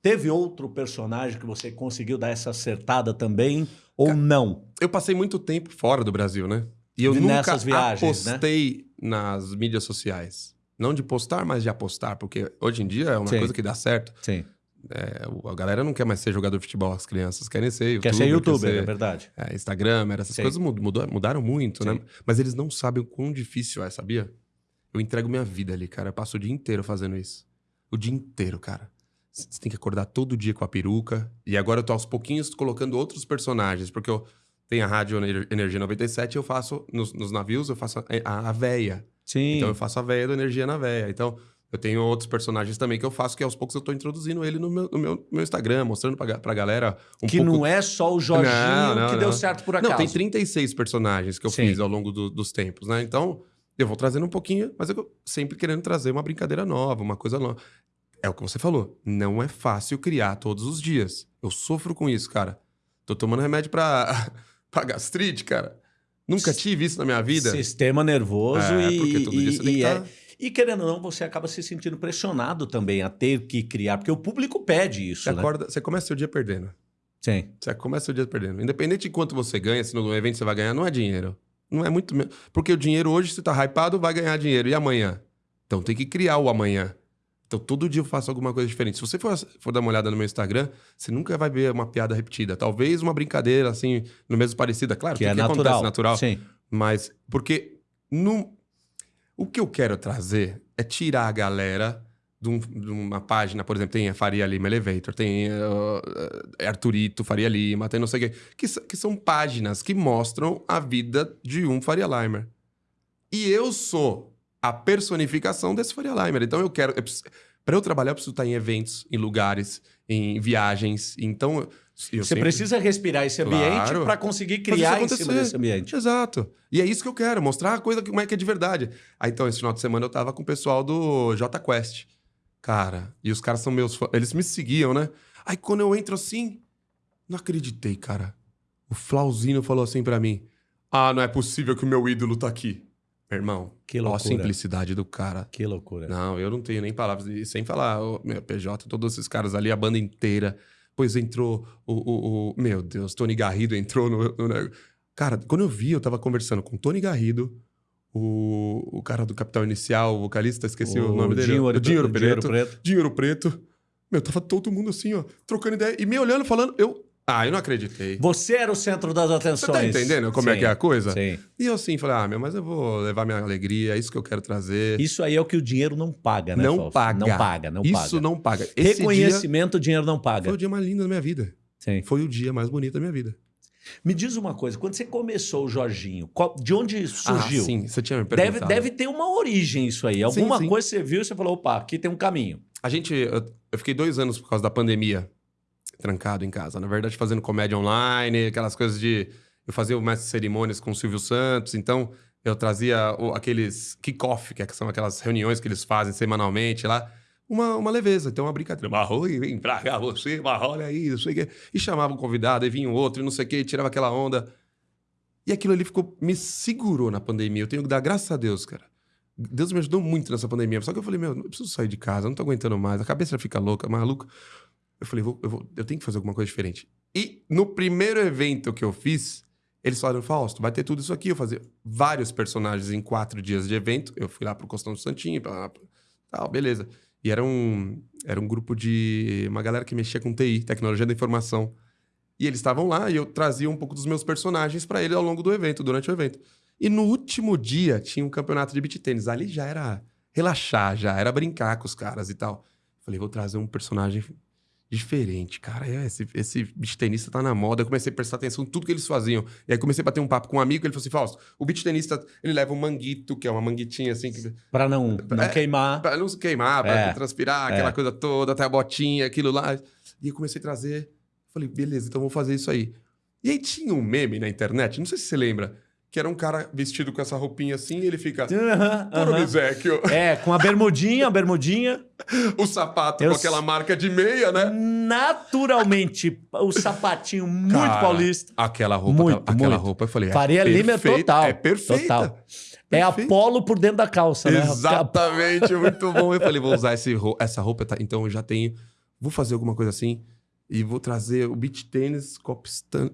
Teve outro personagem que você conseguiu dar essa acertada também ou não? Eu passei muito tempo fora do Brasil, né? E eu Nessas nunca viagens, né? apostei nas mídias sociais. Não de postar, mas de apostar. Porque hoje em dia é uma Sim. coisa que dá certo. Sim. É, o- a galera não quer mais ser jogador de futebol, as crianças querem ser youtuber. Quer ser youtuber, quer é ser, verdade. é, Instagram, essas Sim. coisas mud- mudou- mudaram muito, Sim. né? Mas eles não sabem o quão difícil é, sabia? Eu entrego minha vida ali, cara. Eu passo o dia inteiro fazendo isso. O dia inteiro, cara. Você tem que acordar todo dia com a peruca. E agora eu tô aos pouquinhos colocando outros personagens, porque eu tenho a Rádio Ener- Energia 97 e eu faço, nos, nos navios, eu faço a, a, véia. Sim. Então eu faço a véia do Energia na véia. Então eu tenho outros personagens também que eu faço, que aos poucos eu tô introduzindo ele no meu, no meu, meu Instagram, mostrando pra, pra galera um que pouco não é só o Jorginho Não, não, que não. deu certo por acaso. não, tem 36 personagens que eu Sim. fiz ao longo do- dos tempos, né? Então, eu vou trazendo um pouquinho, mas eu sempre querendo trazer uma brincadeira nova, uma coisa nova. É o que você falou. Não é fácil criar todos os dias. Eu sofro com isso, cara. Tô tomando remédio pra, pra gastrite, cara. Nunca tive isso na minha vida. Sistema nervoso É, e, porque todo dia e- você tem que e é- tá- e querendo ou não, você acaba se sentindo pressionado também a ter que criar, porque o público pede isso, Você né? acorda, você começa seu dia perdendo. Sim. Você começa o dia perdendo. Independente de quanto você ganha, se no evento você vai ganhar, não é dinheiro. Não é muito. Porque o dinheiro hoje, se tá hypado, vai ganhar dinheiro. E amanhã? Então tem que criar o amanhã. Então todo dia eu faço alguma coisa diferente. Se você for, for dar uma olhada no meu Instagram, você nunca vai ver uma piada repetida. Talvez uma brincadeira, assim, no mesmo parecida. Claro, Que que, é que natural. acontece natural. Sim. Mas, porque no... o que eu quero trazer é tirar a galera de, um- de uma página, por exemplo, tem a Faria Lima Elevator, tem uh, uh, Arthurito Faria Lima, tem não sei o quê, que, que são páginas que mostram a vida de um Faria Limer. E eu sou a personificação desse Faria Limer. Então eu quero. Para eu trabalhar, eu preciso estar em eventos, em lugares, em viagens. Então. eu- Você sempre- precisa respirar esse ambiente Claro. para conseguir criar em cima desse ambiente. Exato. E é isso que eu quero, mostrar a coisa como é que é de verdade. Aí então, esse final de semana eu tava com o pessoal do J Quest. Cara, e os caras são meus fãs. Eles me seguiam, né? Aí quando eu entro assim, não acreditei, cara. O Flauzino falou assim pra mim: Ah, não é possível que o meu ídolo tá aqui. Meu irmão, Que ó a loucura. simplicidade do cara. Que loucura. Não, eu não tenho nem palavras. E sem falar, o meu PJ, todos esses caras ali, a banda inteira. Depois entrou o, o, o- Meu Deus, Tony Garrido entrou no, no Cara, quando eu vi, eu tava conversando com o Tony Garrido, o, o cara do Capital Inicial, o vocalista, esqueci o, nome dele. Dinheiro, o Dinheiro Preto. Preto. Dinheiro Preto. Meu, tava todo mundo assim, ó, trocando ideia. E me olhando, falando, eu. Ah, eu não acreditei. Você era o centro das Você atenções. tá entendendo como é Sim, que é a coisa? Sim. E eu assim, falei, ah, meu, mas eu vou levar minha alegria, é isso que eu quero trazer. Isso aí é o que o dinheiro não paga, né, Não Fausto? paga. Não paga, não isso paga. não paga. Esse dia Reconhecimento, o dinheiro não paga. foi o dia mais lindo da minha vida. Sim. Foi o dia mais bonito da minha vida. Me diz uma coisa, quando você começou o Jorginho, qual- de onde surgiu? Ah, sim, você tinha me Deve, perguntado. deve ter uma origem isso aí. Alguma sim. coisa você viu e você falou, opa, aqui tem um caminho. A gente... Eu, eu fiquei dois anos por causa da pandemia trancado em casa. Na verdade, fazendo comédia online, aquelas coisas de... Eu fazia o mestre de cerimônias com o Silvio Santos, então eu trazia o- aqueles kick-off, que são aquelas reuniões que eles fazem semanalmente lá, uma, uma leveza, então uma brincadeira. Marroi, vem pra cá você, mas olha aí, não sei o quê. E chamava um convidado, aí vinha um outro, e não sei o quê, tirava aquela onda. E aquilo ali ficou, me segurou na pandemia. Eu tenho que dar graças a Deus, cara. Deus me ajudou muito nessa pandemia. Só que eu falei, meu, eu preciso sair de casa, não tô aguentando mais. A cabeça fica louca, maluca. Eu falei, vou, eu, vou, eu tenho que fazer alguma coisa diferente. E no primeiro evento que eu fiz, eles falaram, Fausto, vai ter tudo isso aqui. Eu fazia vários personagens em quatro dias de evento. Eu fui lá pro Costão do Santinho, pra, pra- tal, beleza. E era um, era um grupo de... Uma galera que mexia com TI, Tecnologia da Informação. E eles estavam lá e eu trazia um pouco dos meus personagens para eles ao longo do evento, durante o evento. E no último dia tinha um campeonato de beat tênis. Ali já era relaxar, já era brincar com os caras e tal. Falei, vou trazer um personagem diferente, cara. É, esse, esse beat tenista tá na moda. Eu comecei a prestar atenção em tudo que eles faziam. E aí comecei a bater um papo com um amigo. Ele falou assim: Fausto, o beat tenista ele leva um manguito, que é uma manguitinha assim, que, Pra não, não É, queimar. Pra não se queimar, pra É. transpirar, aquela coisa toda, até a botinha, aquilo lá. E eu comecei a trazer. Falei, beleza, então vou fazer isso aí. E aí tinha um meme na internet, não sei se você lembra, que era um cara vestido com essa roupinha assim, e ele fica. Puro aham. Misecchio. É, com a bermudinha, a bermudinha. O sapato Eu com aquela marca de meia, né? Naturalmente, o sapatinho muito Cara, paulista. Aquela roupa, Muito, tá- aquela muito. roupa, eu falei, Faria é Lima é total. É perfeita. Total. É. Apolo por dentro da calça, né? Exatamente, muito bom. Eu falei, vou usar esse essa roupa, tá? então eu já tenho. Vou fazer alguma coisa assim e vou trazer o beach tênis, stan-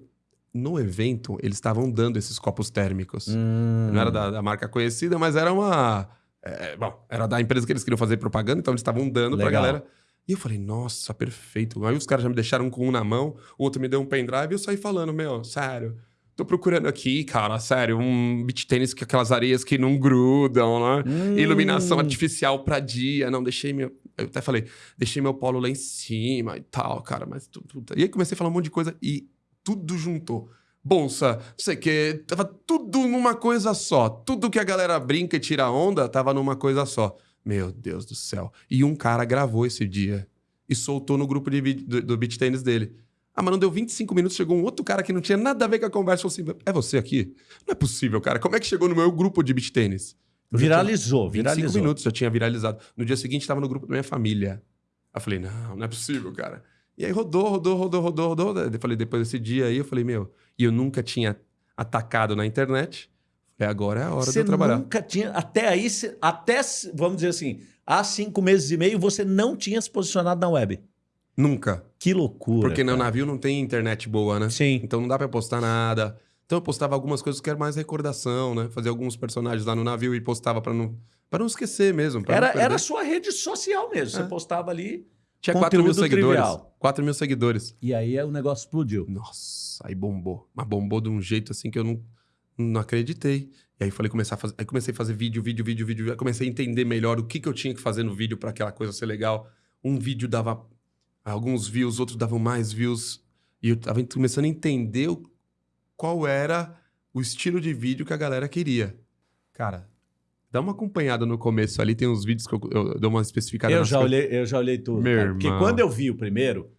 No evento, eles estavam dando esses copos térmicos. Hum. Não era da, da marca conhecida, mas era uma. é, bom, era da empresa que eles queriam fazer propaganda, então eles estavam dando pra Legal. galera. E eu falei, nossa, perfeito. Aí os caras já me deixaram com um na mão, o outro me deu um pendrive e eu saí falando, meu, sério. Tô procurando aqui, cara, sério, um beach tênis com aquelas areias que não grudam, né? Hum. Iluminação artificial pra dia. Não, deixei meu. Eu até falei, deixei meu polo lá em cima e tal, cara, mas tudo- E aí comecei a falar um monte de coisa e tudo juntou. Bolsa, não sei o quê, tava tudo numa coisa só. Tudo que a galera brinca e tira onda tava numa coisa só. Meu Deus do céu. E um cara gravou esse dia e soltou no grupo de do, do beat tênis dele. Ah, mas não deu 25 minutos, chegou um outro cara que não tinha nada a ver com a conversa falou assim: é você aqui? Não é possível, cara. Como é que chegou no meu grupo de beat tênis? Viralizou, 25 viralizou. minutos já tinha viralizado. No dia seguinte, estava no grupo da minha família. Eu falei, não, não é possível, cara. E aí rodou, rodou, rodou, rodou, rodou. Eu falei, depois desse dia aí, eu falei, meu, e eu nunca tinha atacado na internet. Falei, agora é a hora de Você eu trabalhar. nunca tinha. Até aí, você- até, vamos dizer assim, há cinco meses e meio, você não tinha se posicionado na web. Nunca. Que loucura. Porque no cara. navio não tem internet boa, né? Sim. Então não dá pra postar nada. Então eu postava algumas coisas que era mais recordação, né? Fazia alguns personagens lá no navio e postava pra não, pra não esquecer mesmo. pra não Era, era a sua rede social mesmo. Você É. postava ali. Tinha 4 mil seguidores. trivial. 4 mil seguidores. E aí o negócio explodiu. Nossa, aí bombou. Mas bombou de um jeito assim que eu não, não acreditei. E aí falei começar a fazer, aí comecei a fazer vídeo, vídeo, vídeo, vídeo. Aí comecei a entender melhor o que, que eu tinha que fazer no vídeo pra aquela coisa ser legal. Um vídeo dava alguns views, outros davam mais views. E eu tava começando a entender qual era o estilo de vídeo que a galera queria. Cara, dá uma acompanhada no começo ali, tem uns vídeos que eu, eu dou uma especificada Eu já, olhei, eu já olhei tudo. Meu cara. Porque quando eu vi o primeiro,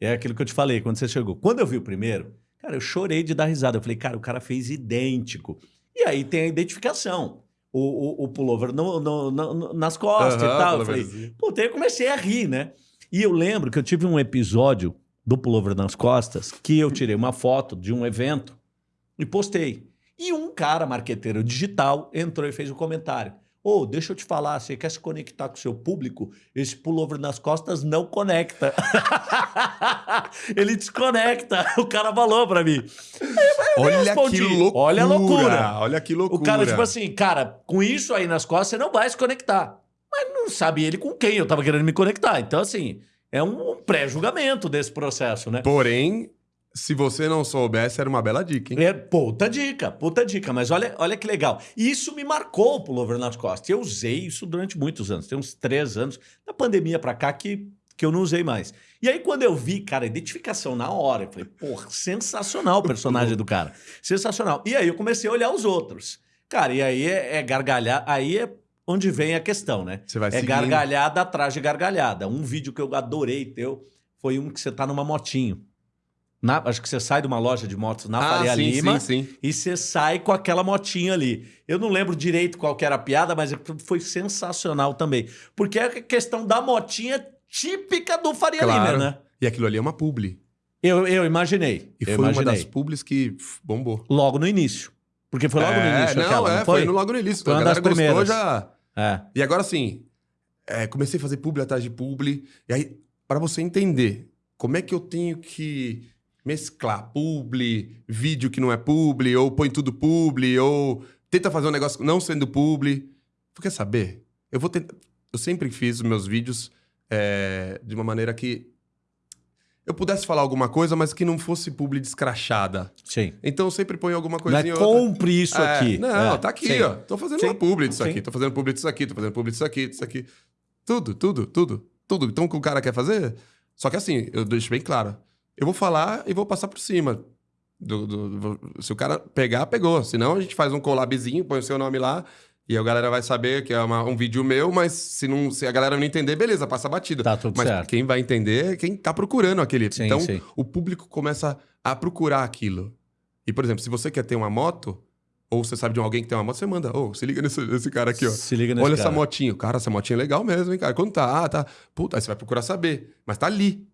é aquilo que eu te falei quando você chegou. Quando eu vi o primeiro, cara, eu chorei de dar risada. Eu falei, cara, o cara fez idêntico. E aí tem a identificação. O, o, o pullover no- no- no- nas costas Aham, e tal. Eu falei, assim. Puta, eu comecei a rir, né? E eu lembro que eu tive um episódio do Pullover nas Costas que eu tirei uma foto de um evento e postei. E um cara, marqueteiro digital, entrou e fez um comentário. Ô, deixa eu te falar, você quer se conectar com o seu público? Esse pullover nas costas não conecta. Ele desconecta. O cara falou pra mim. Olha que loucura! olha a loucura. Olha que loucura! O cara, tipo assim, cara, com isso aí nas costas, você não vai se conectar. Mas não sabe ele com quem eu tava querendo me conectar. Então, assim, é um pré-julgamento desse processo, né? Porém, se você não soubesse, era uma bela dica, hein? É, puta dica, puta dica. Mas olha, olha que legal. E isso me marcou o pullover nas costas. Eu usei isso durante muitos anos. Tem uns três anos, da pandemia pra cá, que, que eu não usei mais. E aí, quando eu vi, cara, identificação na hora, eu falei, porra, sensacional o personagem do cara. Sensacional. E aí eu comecei a olhar os outros. Cara, e aí é, é gargalhar, aí é onde vem a questão, né? Você vai É seguindo. gargalhada atrás de gargalhada. Um vídeo que eu adorei teu foi um que você tá numa motinho. Na- acho que você sai de uma loja de motos na Ah, Faria sim, Lima sim, sim. e você sai com aquela motinha ali. Eu não lembro direito qual que era a piada, mas foi sensacional também. Porque é a questão da motinha típica do Faria Claro. Lima, né? E aquilo ali é uma publi. Eu, eu imaginei. E eu foi imaginei. uma das publis que bombou. Logo no início. Porque foi logo no É, início não, aquela, é, não foi? foi? no- logo no início. Foi a uma galera das gostou primeiras. já. É. E agora sim, é, comecei a fazer publi atrás de publi. E aí, para você entender como é que eu tenho que mesclar publi, vídeo que não é publi, ou põe tudo publi, ou tenta fazer um negócio não sendo publi. Tu quer saber? Eu vou tentar. Eu sempre fiz meus vídeos é, de uma maneira que eu pudesse falar alguma coisa, mas que não fosse publi descrachada. Sim. Então eu sempre ponho alguma Não coisinha é ou outra. compre isso É, aqui. Não, É, tá aqui, sim. ó. Tô fazendo Sim. uma publi disso Sim. aqui, tô fazendo publi disso aqui, tô fazendo publi disso aqui, disso aqui. Tudo, tudo, tudo, tudo. Então o que o cara quer fazer. Só que assim, eu deixo bem claro. Eu vou falar e vou passar por cima. Do, do- se o cara pegar, pegou. Senão a gente faz um collabzinho, põe o seu nome lá. E a galera vai saber que é uma- um vídeo meu, mas se, não, se a galera não entender, beleza, passa batida. Tá tudo mas certo. quem vai entender é quem tá procurando aquele. Sim, então, sim. o público começa a procurar aquilo. E, por exemplo, se você quer ter uma moto, ou você sabe de alguém que tem uma moto, você manda, ô, se liga nesse, nesse cara aqui, ó. Se liga nesse Olha cara. essa motinha. Cara, essa motinha é legal mesmo, hein, cara? Quanto tá? Ah, tá. Puta, aí você vai procurar saber. Mas tá ali.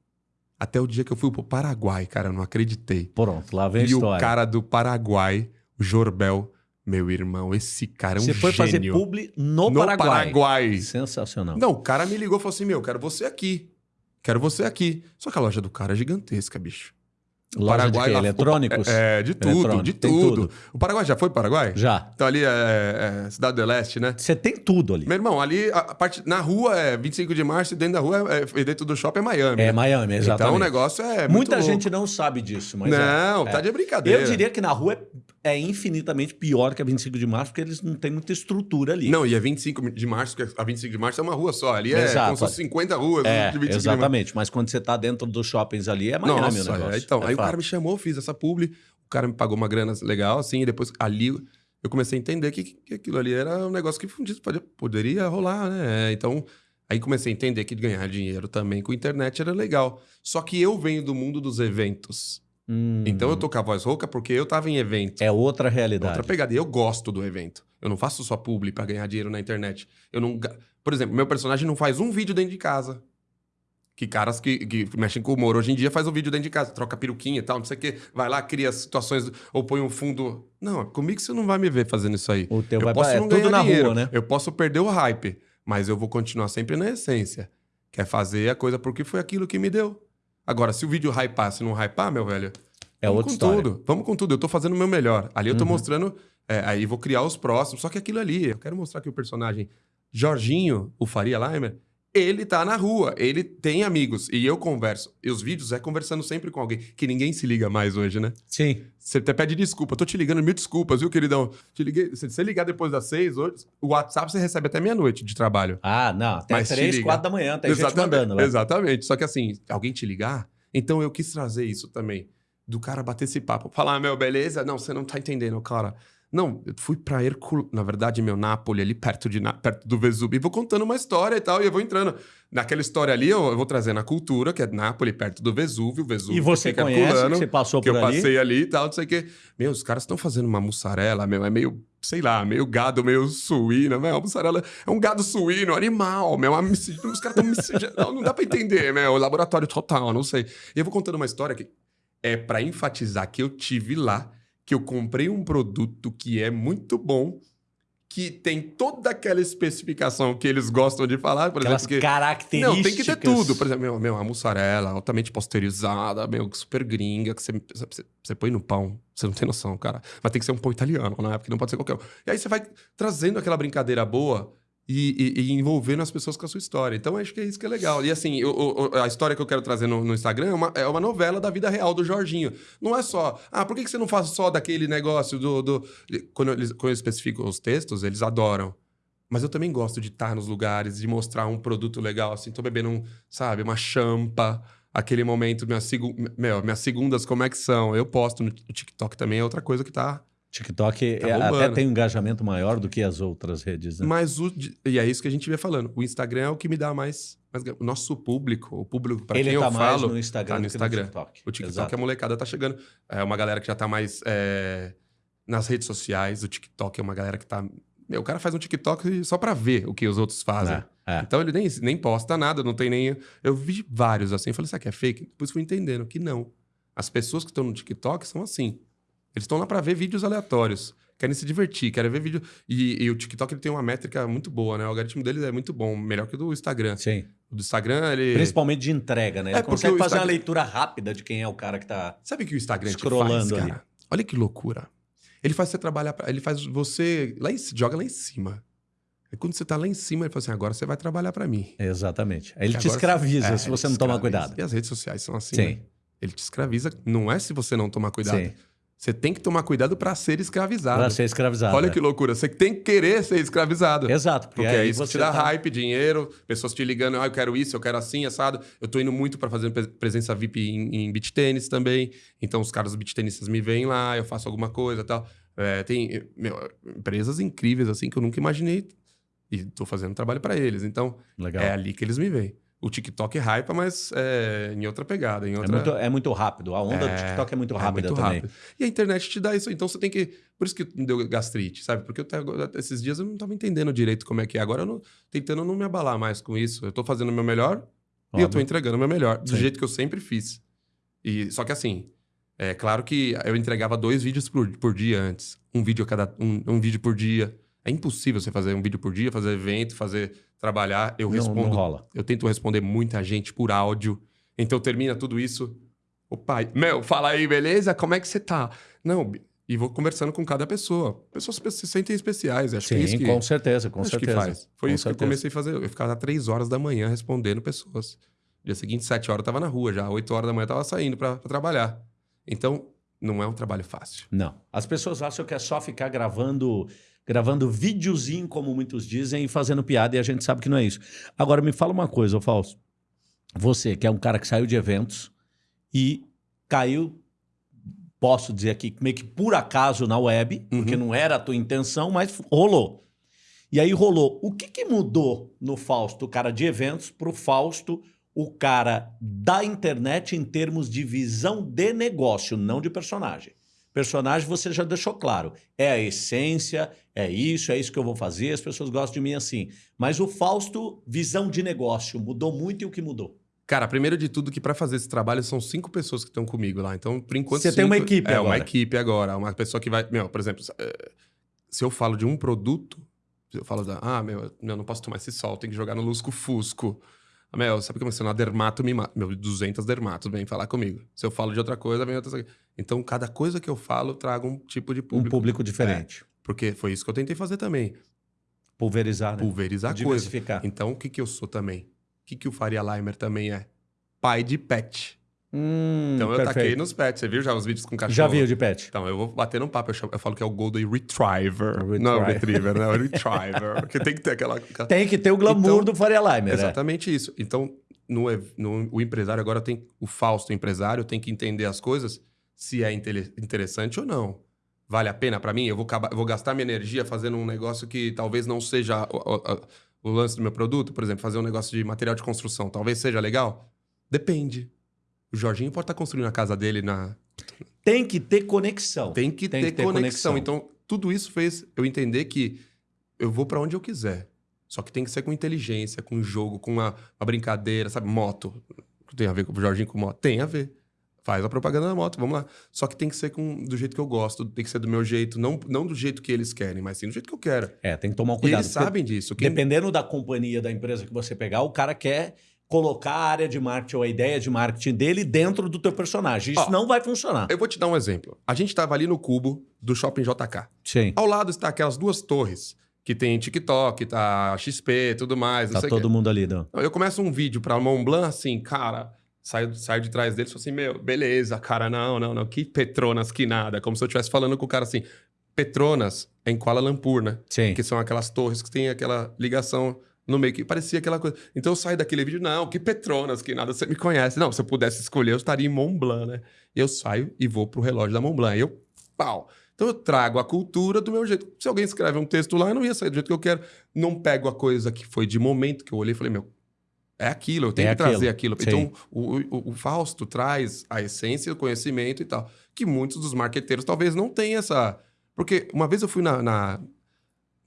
Até o dia que eu fui pro Paraguai, cara, eu não acreditei. Pronto, lá vem a e história. o cara do Paraguai, o Jorbel, meu irmão, esse cara é um Você foi fazer gênio. publi no, no Paraguai. Paraguai. Sensacional. Não, o cara me ligou e falou assim: Meu, quero você aqui. Quero você aqui. Só que a loja do cara é gigantesca, bicho. O Loja de quê? lá- Eletrônicos? É, de tudo, de tudo. tudo. O Paraguai já foi pro Paraguai? Já. Então ali é, é Cidade do Leste, né? Você tem tudo ali. Meu irmão, ali a, a parte na rua é 25 de março e dentro da rua é, é- e dentro do shopping é Miami. É né? Miami, exatamente. Então o negócio é muito Muita louco. gente não sabe disso, mas é. Não, tá de brincadeira. Eu diria que na rua é, é infinitamente pior que a 25 de março, porque eles não têm muita estrutura ali. Não, e é 25 de março, porque a 25 de março é uma rua só. Ali é Exato. como se fosse 50 ruas É, de 25 de março. exatamente. Mas quando você tá dentro dos shoppings ali, é Miami Nossa, o negócio. é, então, É aí o cara me chamou, fiz essa publi, o cara me pagou uma grana legal, assim, e depois ali eu comecei a entender que, que aquilo ali era um negócio que poderia rolar, né? Então, aí comecei a entender que ganhar dinheiro também com internet era legal. Só que eu venho do mundo dos eventos. Hum, Então eu tô com a voz rouca porque eu tava em evento. É outra realidade. Outra pegada. E eu gosto do evento. Eu não faço só publi pra ganhar dinheiro na internet. Eu não. Por exemplo, meu personagem não faz um vídeo dentro de casa. Que caras que, que mexem com humor hoje em dia faz um vídeo dentro de casa, troca peruquinha e tal, não sei o quê. Vai lá, cria situações ou põe um fundo. Não, comigo você não vai me ver fazendo isso aí. O teu eu vai posso pra- é não tudo ganhar na dinheiro, rua, né? Eu posso perder o hype, mas eu vou continuar sempre na essência. Quer fazer a coisa porque foi aquilo que me deu. Agora, se o vídeo hypar, se não hypar, meu velho, É vamos outra com história. tudo. Vamos com tudo. Eu tô fazendo o meu melhor. Ali eu tô Uhum. mostrando. é, aí vou criar os próximos. Só que aquilo ali, eu quero mostrar que o personagem Jorginho, o Faria Limer, ele tá na rua, ele tem amigos. E eu converso. E os vídeos é conversando sempre com alguém. Que ninguém se liga mais hoje, né? Sim. Você até pede desculpa. Tô te ligando, mil desculpas, viu, queridão? Te liguei. Se você ligar depois das seis, hoje, o WhatsApp você recebe até meia-noite de trabalho. Ah, não. Até Mas três, quatro da manhã. Gente exatamente, mandando. né? exatamente. Só que assim, alguém te ligar, então eu quis trazer isso também. Do cara bater esse papo. Falar, ah, meu, beleza? Não, você não tá entendendo, cara. Não, eu fui pra Hercul... Na verdade, meu, Nápoles, ali perto, de, Na- perto do Vesúvio. E vou contando uma história e tal, e eu vou entrando. Naquela história ali, eu, eu vou trazendo a cultura, que é Nápoles, perto do Vesúvio. Vesúvio E você fica conhece, Herculano, que você passou que por eu ali? passei ali e tal, não sei o quê. Meu, os caras estão fazendo uma mussarela, meu, é meio, sei lá, meio gado, meio suíno, meu, a mussarela é um gado suíno, animal, meu, os caras estão miscigenando, não, não dá pra entender, meu, laboratório total, não sei. E eu vou contando uma história que é pra enfatizar que eu tive lá, que eu comprei um produto que é muito bom, que tem toda aquela especificação que eles gostam de falar, por Aquelas exemplo, que características. não, tem que ter tudo. Por exemplo, meu, meu, a mussarela altamente pasteurizada, meu, super gringa, que você, você, você põe no pão. Você não tem noção, cara. Mas tem que ser um pão italiano, né? Porque não pode ser qualquer um. E aí você vai trazendo aquela brincadeira boa e, e- e envolvendo as pessoas com a sua história. Então, acho que é isso que é legal. E assim, a história que eu quero trazer no, no Instagram é uma, é uma novela da vida real do Jorginho. Não é só, ah, por que, que você não faz só daquele negócio do. do... Quando, eles, quando eu especifico os textos, eles adoram. Mas eu também gosto de estar nos lugares, de mostrar um produto legal, assim. Tô bebendo, um, sabe, uma champa. Aquele momento, minha segu... meu, minhas segundas, como é que são? Eu posto no TikTok também, é outra coisa que tá... TikTok Tá é- até tem um engajamento maior do que as outras redes, né? Mas o... E é isso que a gente vê falando. O Instagram é o que me dá mais... mais... O nosso público, o público para quem tá eu mais falo... no Instagram tá no que no Instagram. TikTok. O TikTok, Exato. a molecada tá chegando. É uma galera que já tá mais é, nas redes sociais. O TikTok é uma galera que tá... Meu, o cara faz um TikTok só pra ver o que os outros fazem. É, é. Então ele nem, nem posta nada, não tem nem. Eu vi vários assim, eu falei, será que é fake? Depois fui entendendo que não. As pessoas que estão no TikTok são assim. Eles estão lá pra ver vídeos aleatórios. Querem se divertir, querem ver vídeo. E, e o TikTok ele tem uma métrica muito boa, né? O algoritmo dele é muito bom, melhor que o do Instagram. Sim. O do Instagram, ele. Principalmente de entrega, né? Ele É, consegue fazer uma Instagram- leitura rápida de quem é o cara que tá. Sabe o que o Instagram te faz, cara? ali. Olha que loucura. Ele faz você trabalhar, pra- ele faz você lá em, joga lá em cima. E quando você tá lá em cima, ele fala assim: agora você vai trabalhar pra mim. Exatamente. Aí ele te escraviza É, se você não tomar escraviza. cuidado. E as redes sociais são assim. Sim. né? Ele te escraviza. Não é se você não tomar cuidado. Sim. Você tem que tomar cuidado pra ser escravizado. Pra ser escravizado. Olha é. que loucura. Você tem que querer ser escravizado. Exato. Porque é aí isso que te dá tá- hype, dinheiro, pessoas te ligando, ah, eu quero isso, eu quero assim, assado. Eu tô indo muito pra fazer pre- presença VIP em, em beach tênis também. Então os caras beach tenistas me vêm lá, eu faço alguma coisa e tal. É, tem meu, empresas incríveis assim que eu nunca imaginei e tô fazendo trabalho pra eles. Então Legal. é ali que eles me veem. O TikTok é hype, mas é em outra pegada, em É outra... muito, é muito rápido. A onda do É, TikTok é muito é rápida muito também. rápido. E a internet te dá isso. Então você tem que. Por isso que me deu gastrite, sabe? Porque eu esses dias eu não estava entendendo direito como é que é. Agora eu não, tentando não me abalar mais com isso. Eu tô fazendo o meu melhor e eu Óbvio. entregando o meu melhor, do Sim. jeito que eu sempre fiz. E só que assim, é claro que eu entregava dois vídeos por, por dia antes. Um vídeo a cada um, um vídeo por dia. É impossível você fazer um vídeo por dia, fazer evento, fazer trabalhar. Eu Não, respondo não rola. eu tento responder muita gente por áudio. Então termina tudo isso. O pai, meu, fala aí, beleza? Como é que você tá? Não, e vou conversando com cada pessoa. Pessoas se- se sentem especiais. Acho que é Sim, isso que, com certeza, com acho certeza. que faz. Foi Com isso que eu certeza. comecei a fazer. Eu ficava às três horas da manhã respondendo pessoas. Dia seguinte, sete horas, eu tava na rua já. Oito horas da manhã, eu tava saindo pra trabalhar. Então, não é um trabalho fácil. Não. As pessoas acham que é só ficar gravando gravando videozinho, como muitos dizem, e fazendo piada, e a gente sabe que não é isso. Agora, me fala uma coisa, Fausto. Você, que é um cara que saiu de eventos e caiu, posso dizer aqui, meio que por acaso na web, Uhum. porque não era a tua intenção, mas rolou. E aí rolou. O que, que mudou no Fausto, o cara de eventos, para o Fausto, o cara da internet em termos de visão de negócio, não de personagem? Personagem você já deixou claro. É a essência, é isso, é isso que eu vou fazer, as pessoas gostam de mim assim. Mas o Fausto, visão de negócio, mudou muito e o que mudou? Cara, primeiro de tudo que pra fazer esse trabalho são cinco pessoas que estão comigo lá. Então, por enquanto... Você tem uma cinco- equipe É, agora. uma equipe agora. Uma pessoa que vai... Meu, por exemplo, eh, se eu falo de um produto, se eu falo da... Ah, meu, eu não posso tomar esse sol, tem que jogar no lusco-fusco. Ah, Mel, sabe como é que você é? dermato me mata? Meu, 200 dermatos vem falar comigo. Se eu falo de outra coisa, vem outra. Então, cada coisa que eu falo, eu trago um tipo de Um público. público diferente. Porque foi isso que eu tentei fazer também. Pulverizar, né? Pulverizar coisa. Diversificar. Então, o que, que eu sou também? O que, que o Faria Limer também é? Pai de pet. Hum, Então, eu perfeito. taquei nos pets. Você viu já os vídeos com cachorro? Já viu de pet? Então, eu vou bater num papo. Eu, chamo- eu falo que é o Golden Retriever. Retriever. Não é o Retriever, né? É o Retriever. Porque tem que ter aquela... Tem que ter o glamour Então, do Faria Limer, né? Exatamente isso. Então, no, no- o empresário agora tem... O Fausto empresário tem que entender as coisas, se é interessante ou não. Vale a pena pra mim? Eu vou, acabar- eu vou gastar minha energia fazendo um negócio que talvez não seja o, o- o- lance do meu produto? Por exemplo, fazer um negócio de material de construção. Talvez seja legal? Depende. O Jorginho pode estar construindo a casa dele na... Tem que ter conexão. Tem que, Tem ter, que ter conexão. conexão. Então, tudo isso fez eu entender que eu vou pra onde eu quiser. Só que tem que ser com inteligência, com jogo, com uma, uma brincadeira, sabe? Moto. Tem a ver com o Jorginho com moto? Tem a ver. Faz a propaganda da moto, vamos lá. Só que tem que ser com, do jeito que eu gosto, tem que ser do meu jeito, não, não do jeito que eles querem, mas sim do jeito que eu quero. É, tem que tomar um E cuidado. eles sabem disso. Quem- Dependendo da companhia, da empresa que você pegar, o cara quer colocar a área de marketing ou a ideia de marketing dele dentro do teu personagem. Isso Ó, não vai funcionar. Eu vou te dar um exemplo. A gente estava ali no cubo do Shopping JK. Sim. Ao lado está aquelas duas torres, que tem TikTok, tá XP e tudo mais. Tá todo mundo ali, não. Eu começo um vídeo pra Mont Blanc, assim, cara, saio, saio de trás dele e falo assim, meu, beleza, cara, não, não, não, que Petronas, que nada. Como se eu estivesse falando com o cara assim, Petronas é em Kuala Lumpur, né? Sim. Que são aquelas torres que tem aquela ligação no meio, que parecia aquela coisa. Então eu saio daquele vídeo, não, que Petronas, que nada, você me conhece. Não, se eu pudesse escolher, eu estaria em Mont Blanc, né? Eu saio e vou pro relógio da Mont Blanc. E eu, pau. Então eu trago a cultura do meu jeito. Se alguém escreve um texto lá, eu não ia sair do jeito que eu quero. Não pego a coisa que foi de momento que eu olhei e falei, meu, é aquilo, eu tenho É que aquilo. trazer aquilo. Sim. Então, o, o, o Fausto traz a essência, o conhecimento e tal. Que muitos dos marqueteiros talvez não tenham essa. Porque uma vez eu fui na, na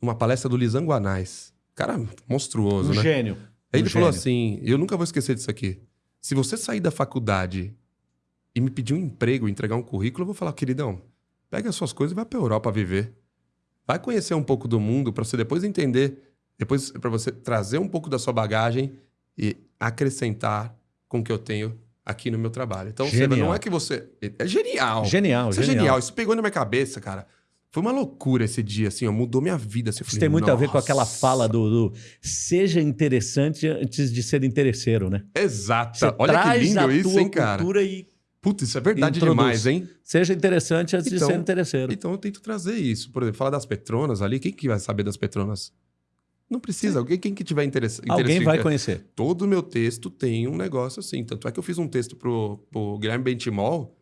numa palestra do Lisanguanais. Cara monstruoso, Um né? gênio. Aí Um ele falou gênio. assim: eu nunca vou esquecer disso aqui. Se você sair da faculdade e me pedir um emprego, entregar um currículo, eu vou falar, queridão, pega as suas coisas e vai pra Europa viver. Vai conhecer um pouco do mundo pra você depois entender, depois para você trazer um pouco da sua bagagem e acrescentar com o que eu tenho aqui no meu trabalho. Então, você, não é que você. É genial. Genial, Isso é genial. genial. Isso pegou na minha cabeça, cara. Foi uma loucura esse dia, assim, ó, mudou minha vida. Assim, Isso falei, tem muito a ver com aquela "Nossa". fala do, do seja interessante antes de ser interesseiro, né? Exata. Você Olha que lindo isso, hein, cara? e Putz, isso é verdade Introduz. demais, hein? seja interessante antes Então- de ser interesseiro. Então eu tento trazer isso. Por exemplo, falar das Petronas ali, quem que vai saber das Petronas? Não precisa. Alguém, quem que tiver interesse, Alguém interesse- vai conhecer. Todo o meu texto tem um negócio assim. Tanto é que eu fiz um texto pro, pro Guilherme Bentimol,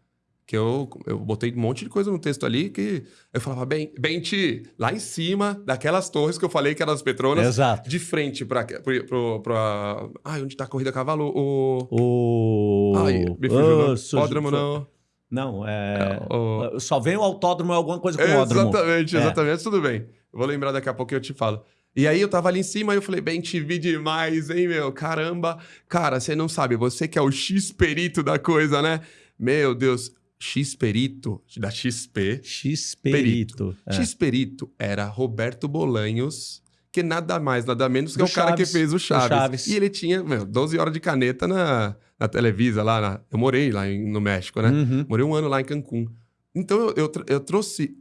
que eu, eu botei um monte de coisa no texto ali que eu falava, bem, Benti, lá em cima daquelas torres que eu falei que eram as Petronas, Exato. de frente pro, pra... Ai, onde tá a corrida a cavalo? O... O. Ai, me fugiu, Ô, não. Pódromo não. Não, é. o- Só vem o autódromo é alguma coisa com o ódromo. Exatamente, É. exatamente. Tudo bem. Eu vou lembrar daqui a pouco e eu te falo. E aí eu tava ali em cima e eu falei, bem, te vi demais, hein, meu? Caramba. Cara, você não sabe, você que é o X-perito da coisa, né? Meu Deus. X-perito, da XP. X-Perito. É. X-perito era Roberto Bolanhos, que nada mais, nada menos que Do é o cara que Chaves, fez o Chaves. Chaves. E ele tinha, meu, 12 horas de caneta na, na Televisa lá. na- eu morei lá em- no México, né? Uhum. Morei um ano lá em Cancún. Então eu, eu, eu trouxe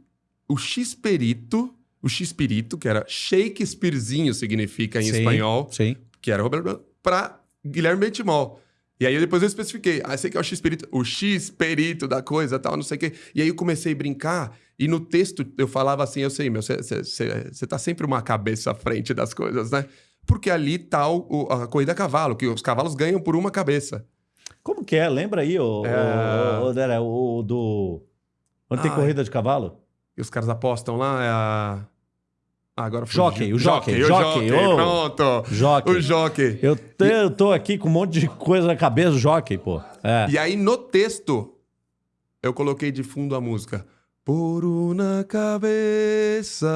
o X-perito, o X-perito, que era Shakespearezinho, significa em Sim, espanhol, Sim. que era Roberto pra Guilherme Bentimol. E aí depois eu especifiquei. Ah, sei que é o X-perito, o X-perito da coisa tal, não sei o quê. E aí eu comecei a brincar. E no texto eu falava assim, eu sei, meu, você tá sempre uma cabeça à frente das coisas, né? Porque ali tá o- a corrida a cavalo, que os cavalos ganham por uma cabeça. Como que é? Lembra aí, o, É. o, o, o do. Onde tem Ai. corrida de cavalo? E os caras apostam lá, é a... Ah, agora fugiu. Jockey, o jockey, o jockey, jockey, pronto. Jockey. O jockey. Eu, te- eu tô aqui com um monte de coisa na cabeça, jockey, pô. É. E aí, no texto, eu coloquei de fundo a música. Por una cabeça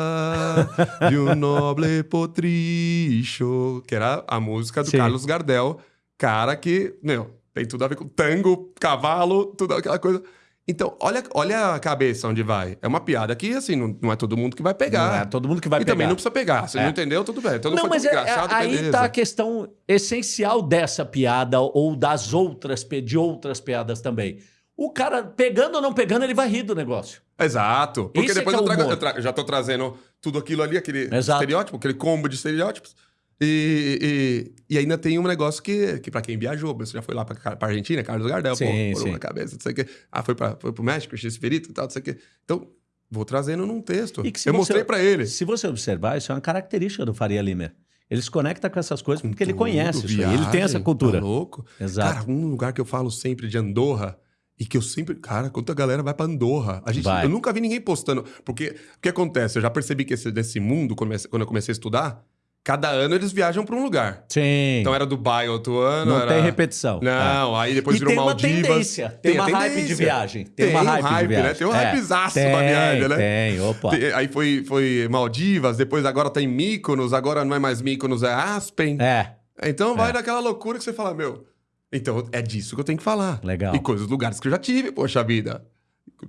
de um noble potricho. Que era a música do Sim. Carlos Gardel. Cara que, meu, tem tudo a ver com tango, cavalo, tudo aquela coisa. Então, olha, olha a cabeça onde vai. É uma piada que, assim, não, não é todo mundo que vai pegar. Não é todo mundo que vai e pegar. também não precisa pegar. Se É. não entendeu, tudo bem. Todo não, mundo mas é, é- aí beleza. tá a questão essencial dessa piada ou das outras, de outras piadas também. O cara, pegando ou não pegando, ele vai rir do negócio. Exato. Porque é depois é eu, trago- eu tra- eu já tô trazendo tudo aquilo ali, aquele Exato. estereótipo, aquele combo de estereótipos. E, e, e ainda tem um negócio que, que para quem viajou, você já foi lá pra, pra Argentina, Carlos Gardel, Sim, pô, sim. uma cabeça, não sei o quê. Ah, foi, foi pro México, X Perito e tal, não sei o quê. Então, vou trazendo num texto. E eu você- mostrei pra ele. Se você observar, isso é uma característica do Faria Limer. Ele se conecta com essas coisas porque ele Tudo, conhece isso aí. Ele tem essa viagem, cultura. Tá louco? Exato. Cara, um lugar que eu falo sempre de Andorra e que eu sempre. Cara, quanta galera vai pra Andorra. A gente, Vai. eu nunca vi ninguém postando. Porque o que acontece? Eu já percebi que esse, desse mundo, quando eu comecei a estudar, cada ano eles viajam pra um lugar. Sim. Então era Dubai outro ano. não era... tem repetição. Não, aí É. depois e virou tem uma Maldivas. tendência. Tem, uma a hype de tendência. viagem. Tem, Tem uma um hype, de hype, né? Tem um É. hypezaço tem, da viagem, né? Tem, opa. Tem- Aí foi, foi Maldivas, depois agora tem Mykonos, agora não é mais Mykonos, é Aspen. É, Então vai É. naquela loucura que você fala, meu. Então é disso que eu tenho que falar. legal. E coisas, lugares que eu já tive, poxa vida.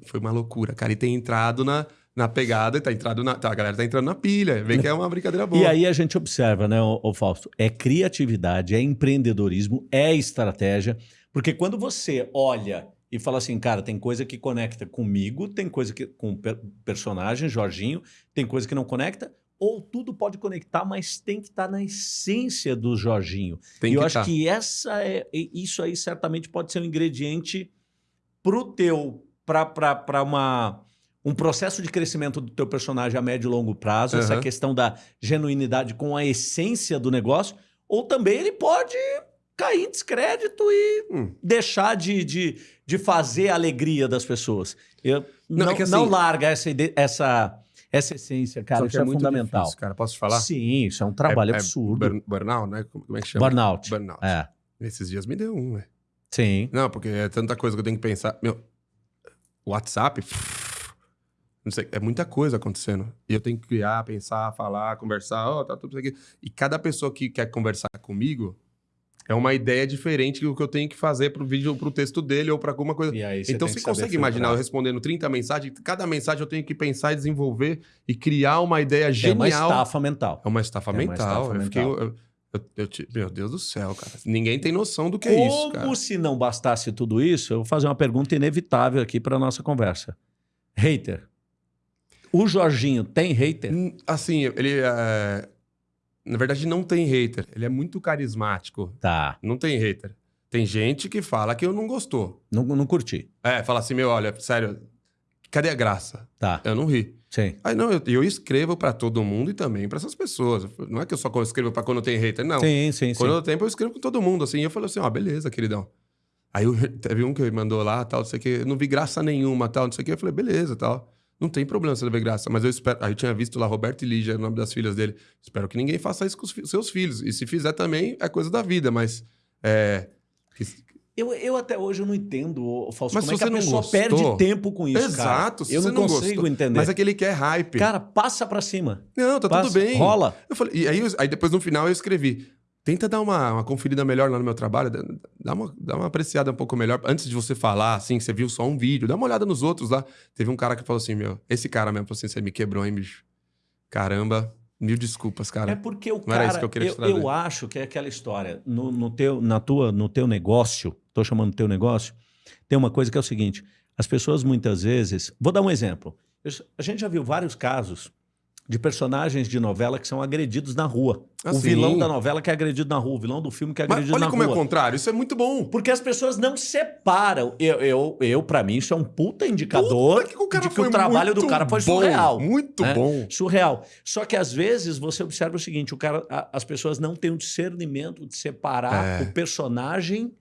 Foi uma loucura, cara. E tem entrado na, na pegada, e tá entrado na. Tá, a galera tá entrando na pilha. Vê que é uma brincadeira boa. E aí a gente observa, né, ô Fausto? É criatividade, é empreendedorismo, é estratégia. Porque quando você olha e fala assim, cara, tem coisa que conecta comigo, tem coisa que com o per- personagem, Jorginho, tem coisa que não conecta, ou tudo pode conectar, mas tem que estar na essência do Jorginho. tem e eu acho tá. que essa é, isso aí certamente pode ser um ingrediente pro teu, para uma um processo de crescimento do teu personagem a médio e longo prazo, essa Aham. questão da genuinidade com a essência do negócio, ou também ele pode cair em descrédito e Hum. deixar de, de, de fazer a alegria das pessoas. Eu, Não, não, é assim- não larga essa, essa, essa essência, cara. Isso que é, muito fundamental. difícil, cara. Posso te falar? Sim, isso é um trabalho É- é absurdo. Burn- burnout, né? Como é que chama? Burnout. Burnout. É, Esses dias me deu um, velho. sim. Não, porque é tanta coisa que eu tenho que pensar. Meu, WhatsApp. Sei, é muita coisa acontecendo. E eu tenho que criar, pensar, falar, conversar, ó, tá tudo isso aqui. E cada pessoa que quer conversar comigo é uma ideia diferente do que eu tenho que fazer pro vídeo ou pro texto dele ou pra alguma coisa. Então você consegue imaginar eu respondendo 30 mensagens, cada mensagem eu tenho que pensar e desenvolver e criar uma ideia É uma genial. estafa mental. É uma estafa É uma mental. estafa eu fiquei. mental. eu- eu- eu te- meu Deus do céu, cara. Ninguém tem noção do que é isso, cara. Como se não bastasse tudo isso, eu vou fazer uma pergunta inevitável aqui para nossa conversa. Hater. O Jorginho tem hater? Hum, Assim, ele é... Na verdade, não tem hater. Ele é muito carismático. Tá. Não tem hater. Tem gente que fala que eu não gostou. Não, não curti. É, fala assim, meu, olha, sério, cadê a graça? Tá. Eu não ri. Sim. Aí não, eu, eu escrevo pra todo mundo e também pra essas pessoas. Não é que eu só escrevo pra quando tem hater, não. Sim, sim, sim. Quando eu tenho, eu escrevo com todo mundo, assim. E eu falei assim, ó, beleza, queridão. Aí eu, teve um que me mandou lá, tal, não sei o que, eu não vi graça nenhuma, tal, não sei o que. Eu falei, beleza, tal. Não tem problema você não ver graça, mas eu espero. Aí eu tinha visto lá Roberto e Lígia, o nome das filhas dele. Espero que ninguém faça isso com os fi- seus filhos. E se fizer também, é coisa da vida, mas. É. Eu, eu até hoje eu não entendo, Fausto, Mas como é que a você não pessoa gostou- perde tempo com isso, Exato, cara. Eu não não consigo gostou- entender. Mas é que ele quer hype. Cara, passa pra cima. não, tá Passa, tudo bem. Rola. Eu falei, e aí, aí depois no final eu escrevi. Tenta dar uma, uma conferida melhor lá no meu trabalho, dá- uma, dá uma apreciada um pouco melhor. Antes de você falar, assim, que você viu só um vídeo, dá uma olhada nos outros lá. Teve um cara que falou assim, meu, esse cara mesmo falou assim, você me quebrou, hein, bicho? Caramba, mil desculpas, cara. É porque o não era cara, isso que eu queria te eu, trazer. eu acho que é aquela história, no, no teu, na tua, no teu negócio, tô chamando teu negócio, tem uma coisa que é o seguinte, as pessoas muitas vezes, vou dar um exemplo, Eu- a gente já viu vários casos de personagens de novela que são agredidos na rua. Ah, o sim. vilão da novela que é agredido na rua, o vilão do filme que é Mas agredido olha na como é rua. o contrário, isso é muito bom. Porque as pessoas não separam. Eu, eu, eu para mim, isso é um puta indicador Puta que de que o trabalho do cara foi bom, surreal. Muito né? bom. Surreal. Só que às vezes você observa o seguinte: o cara, a- as pessoas não têm o discernimento de separar É. o personagem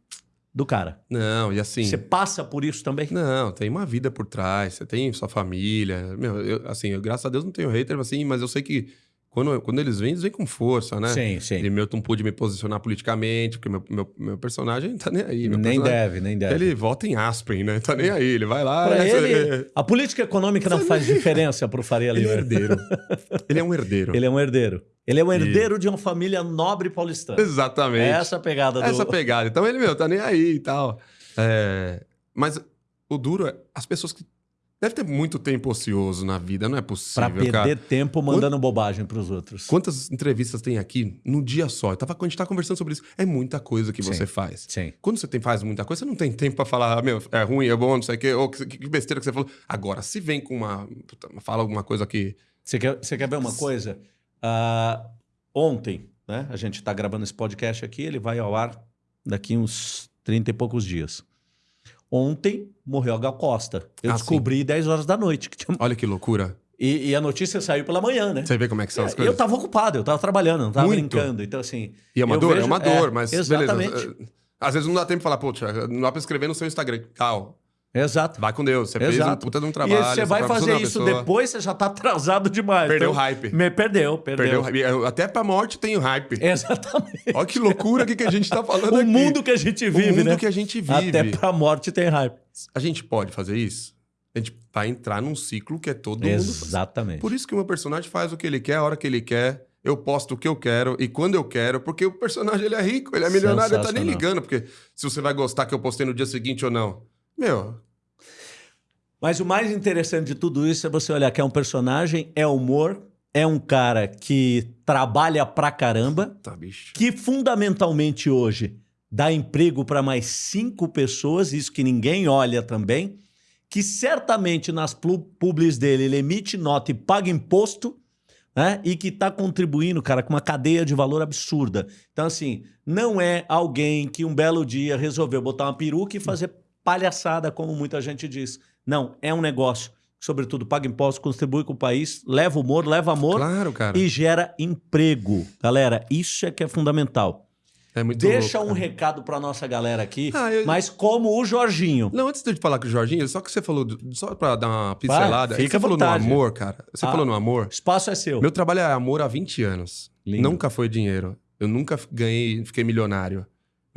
do cara. Não, e assim... Você passa por isso também? Não, tem uma vida por trás, você tem sua família. Meu, eu, assim, eu, graças a Deus não tenho hater, assim, mas eu sei que quando, quando eles vêm, eles vêm com força, né? Sim, sim. E meu, não pude me posicionar politicamente, porque meu, meu, meu personagem tá nem aí. Nem deve, nem deve. Ele vota em Aspen, né? Tá nem aí, ele vai lá. Pra é, ele, a política econômica não faz diferença pro Faria ele é Lima. herdeiro. ele é um herdeiro. Ele é um herdeiro. Ele é um herdeiro de uma família nobre paulistana. Exatamente. É essa a pegada do. Essa pegada. Então ele, meu, tá nem aí e tal. É, Mas o duro é as pessoas que. Deve ter muito tempo ocioso na vida, não é Pra possível, perder cara. tempo mandando bobagem pros outros. Quantas entrevistas tem aqui num dia só? Eu tava, quando a gente tá conversando sobre isso, é muita coisa que Sim. você faz. Sim. Quando você tem, faz muita coisa, você não tem tempo pra falar, ah, meu, é ruim, é bom, não sei o quê, ou que, que besteira que você falou. Agora, se vem com uma. Fala alguma coisa que. Você quer, você quer ver uma coisa? Ah, ontem, né? A gente está gravando esse podcast aqui, ele vai ao ar daqui uns 30 e poucos dias. Ontem morreu a Gal Costa. Eu Ah, descobri 10 horas da noite. que tinha- Olha que loucura. E, e a notícia saiu pela manhã, né? Você vê como é que são as É, coisas. eu tava ocupado, eu tava trabalhando, não tava Muito. brincando. Então, assim. E é uma dor, é vejo- uma dor, é, mas exatamente. beleza. Às vezes não dá tempo de falar, Thiago, não dá pra escrever no seu Instagram. Cal, Exato. vai com Deus. Você fez um Exato. puta de um e trabalho. você vai fazer isso pessoa. depois, você já tá atrasado demais. Perdeu Então, o hype. Me perdeu, perdeu. Perdeu o Até pra morte tem o hype. Exatamente. Olha que loucura que, que a gente tá falando O aqui. mundo que a gente vive, o mundo né? que a gente vive. Até pra morte tem hype. A gente pode fazer isso? A gente vai entrar num ciclo que é todo mundo. Exatamente. Por isso que o meu personagem faz o que ele quer, a hora que ele quer. Eu posto o que eu quero e quando eu quero, porque o personagem ele é rico, ele é milionário, ele tá nem ligando, porque se você vai gostar que eu postei no dia seguinte ou não. Meu, Mas o mais interessante de tudo isso é você olhar que é um personagem, é humor, é um cara que trabalha pra caramba, tá, bicho. que fundamentalmente hoje dá emprego para mais cinco pessoas, isso que ninguém olha também, que certamente nas publis dele ele emite nota e paga imposto, né? E que está contribuindo, cara, com uma cadeia de valor absurda. Então, assim, não é alguém que um belo dia resolveu botar uma peruca e fazer palhaçada, como muita gente diz. Não, é um negócio sobretudo, paga imposto, contribui com o país, leva humor, leva amor Claro, cara. e gera emprego. Galera, isso é que é fundamental. É Deixa louco, um recado para nossa galera aqui, Ah, eu- mas como o Jorginho. Não, antes de eu te falar com o Jorginho, só que você falou, do- só pra dar uma pincelada, fica você falou no amor, cara. Você Ah. falou no amor. Espaço é seu. Meu trabalho é amor há 20 anos. Lindo. Nunca foi dinheiro. Eu nunca ganhei, fiquei milionário.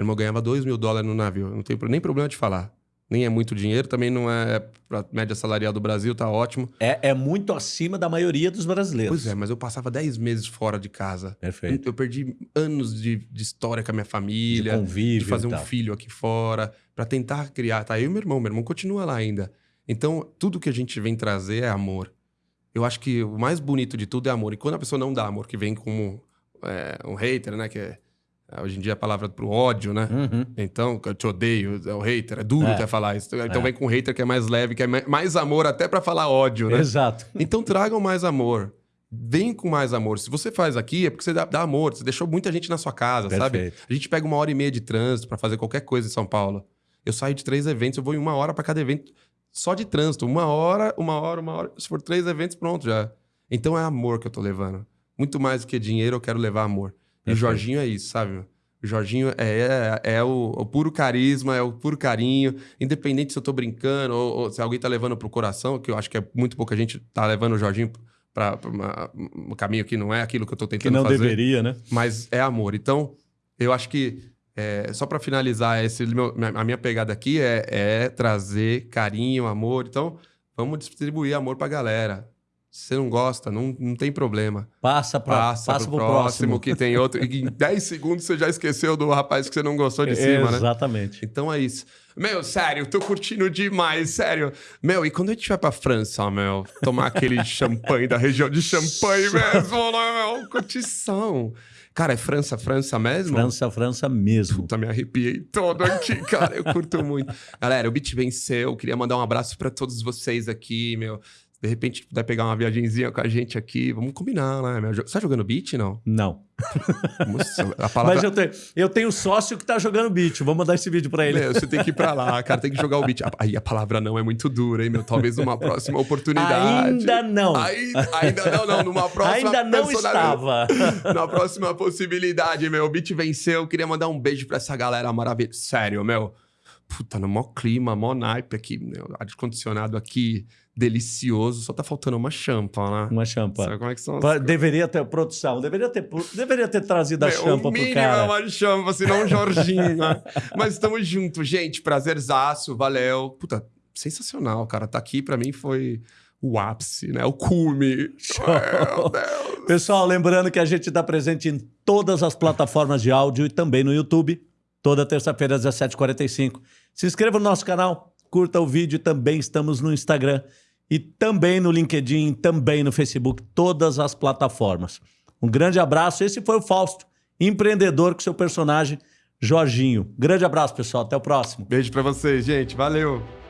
Meu irmão ganhava 2 mil dólares no navio. Não tenho pro- nem problema de falar. Nem é muito dinheiro, também não é pra média salarial do Brasil, tá ótimo. É, é muito acima da maioria dos brasileiros. Pois é, mas eu passava 10 meses fora de casa. Perfeito. Eu perdi anos de, de história com a minha De família, de, convívio fazer e um filho aqui fora, pra tentar criar. Tá eu e meu irmão, meu irmão continua lá ainda. Então, tudo que a gente vem trazer é amor. Eu acho que o mais bonito de tudo é amor. E quando a pessoa não dá amor, que vem como é, um hater, né? Que é, hoje em dia a palavra pro ódio, né? Uhum. Então, eu te odeio, é o hater, é duro É. até falar isso. Então É. vem com hater que é mais leve, que é ma- mais amor até pra falar ódio, né? Exato. Então tragam mais amor. Vem com mais amor. Se você faz aqui, é porque você dá, dá amor. Você deixou muita gente na sua casa, sabe? Perfeito. A gente pega uma hora e meia de trânsito pra fazer qualquer coisa em São Paulo. Eu saio de três eventos, eu vou em uma hora pra cada evento só de trânsito. Uma hora, uma hora, uma hora. Se for três eventos, pronto já. Então é amor que eu tô levando. Muito mais do que dinheiro, eu quero levar amor. E o. Jorginho é isso, sabe? O Jorginho é, é, é o, o puro carisma, é o puro carinho. Independente se eu tô brincando ou, ou se alguém tá levando pro coração, que eu acho que é muito pouca gente tá levando o Jorginho uma- um caminho que não é aquilo que eu tô Que tentando não fazer deveria, né? mas é amor. Então, eu acho que é, só pra finalizar esse meu- a minha pegada aqui é, é trazer carinho, amor. Então, vamos distribuir amor pra galera. Se você não gosta, não, não tem problema. Passa para Passa, passa pro, pro próximo, que tem outro. E em 10 segundos você já esqueceu do rapaz que você não gostou de cima, né? Exatamente. Então é isso. Meu, sério, tô curtindo demais, sério. Meu, e quando a gente vai pra França, meu, tomar aquele champanhe da região de champanhe mesmo, né, meu? Curtição. Cara, é França, França mesmo? França, França mesmo. Puta, me arrepiei todo aqui, cara. Eu curto muito. Galera, o Beat venceu. Queria mandar um abraço pra todos vocês aqui, meu. De repente, puder pegar uma viagenzinha com a gente aqui, vamos combinar, né? Você tá jogando beat, não? Não. Nossa, a palavra... Mas eu tenho, eu tenho sócio que tá jogando beat. Vou mandar esse vídeo para ele. Meu, você tem que ir pra lá, cara. Tem que jogar o beat. Aí a palavra não é muito dura, hein, meu? Talvez numa próxima oportunidade. Ainda não. Ai- ainda não, não. Numa próxima Ainda não estava. Na próxima possibilidade, meu. O beat venceu. Queria mandar um beijo pra essa galera maravilhosa. Sério, meu. Puta, no maior clima, mó naipe aqui, meu. Ar-condicionado aqui, delicioso. Só tá faltando uma champa, né? Uma champa. Sabe como é que são as Deveria ter produção, deveria ter, deveria ter trazido a Meu, champa o pro cara. é uma champa, senão um Jorginho. né? Mas estamos juntos, gente. Prazerzaço, valeu. Puta, sensacional, cara. Tá aqui pra mim foi o ápice, né? O cume. Pessoal, lembrando que a gente está presente em todas as plataformas de áudio e também no YouTube, toda terça-feira às 17h45. Se inscreva no nosso canal, curta o vídeo. Também estamos no Instagram e também no LinkedIn, também no Facebook, todas as plataformas. Um grande abraço. Esse foi o Fausto, empreendedor com seu personagem Jorginho. Grande abraço, pessoal. Até o próximo. Beijo para vocês, gente. Valeu.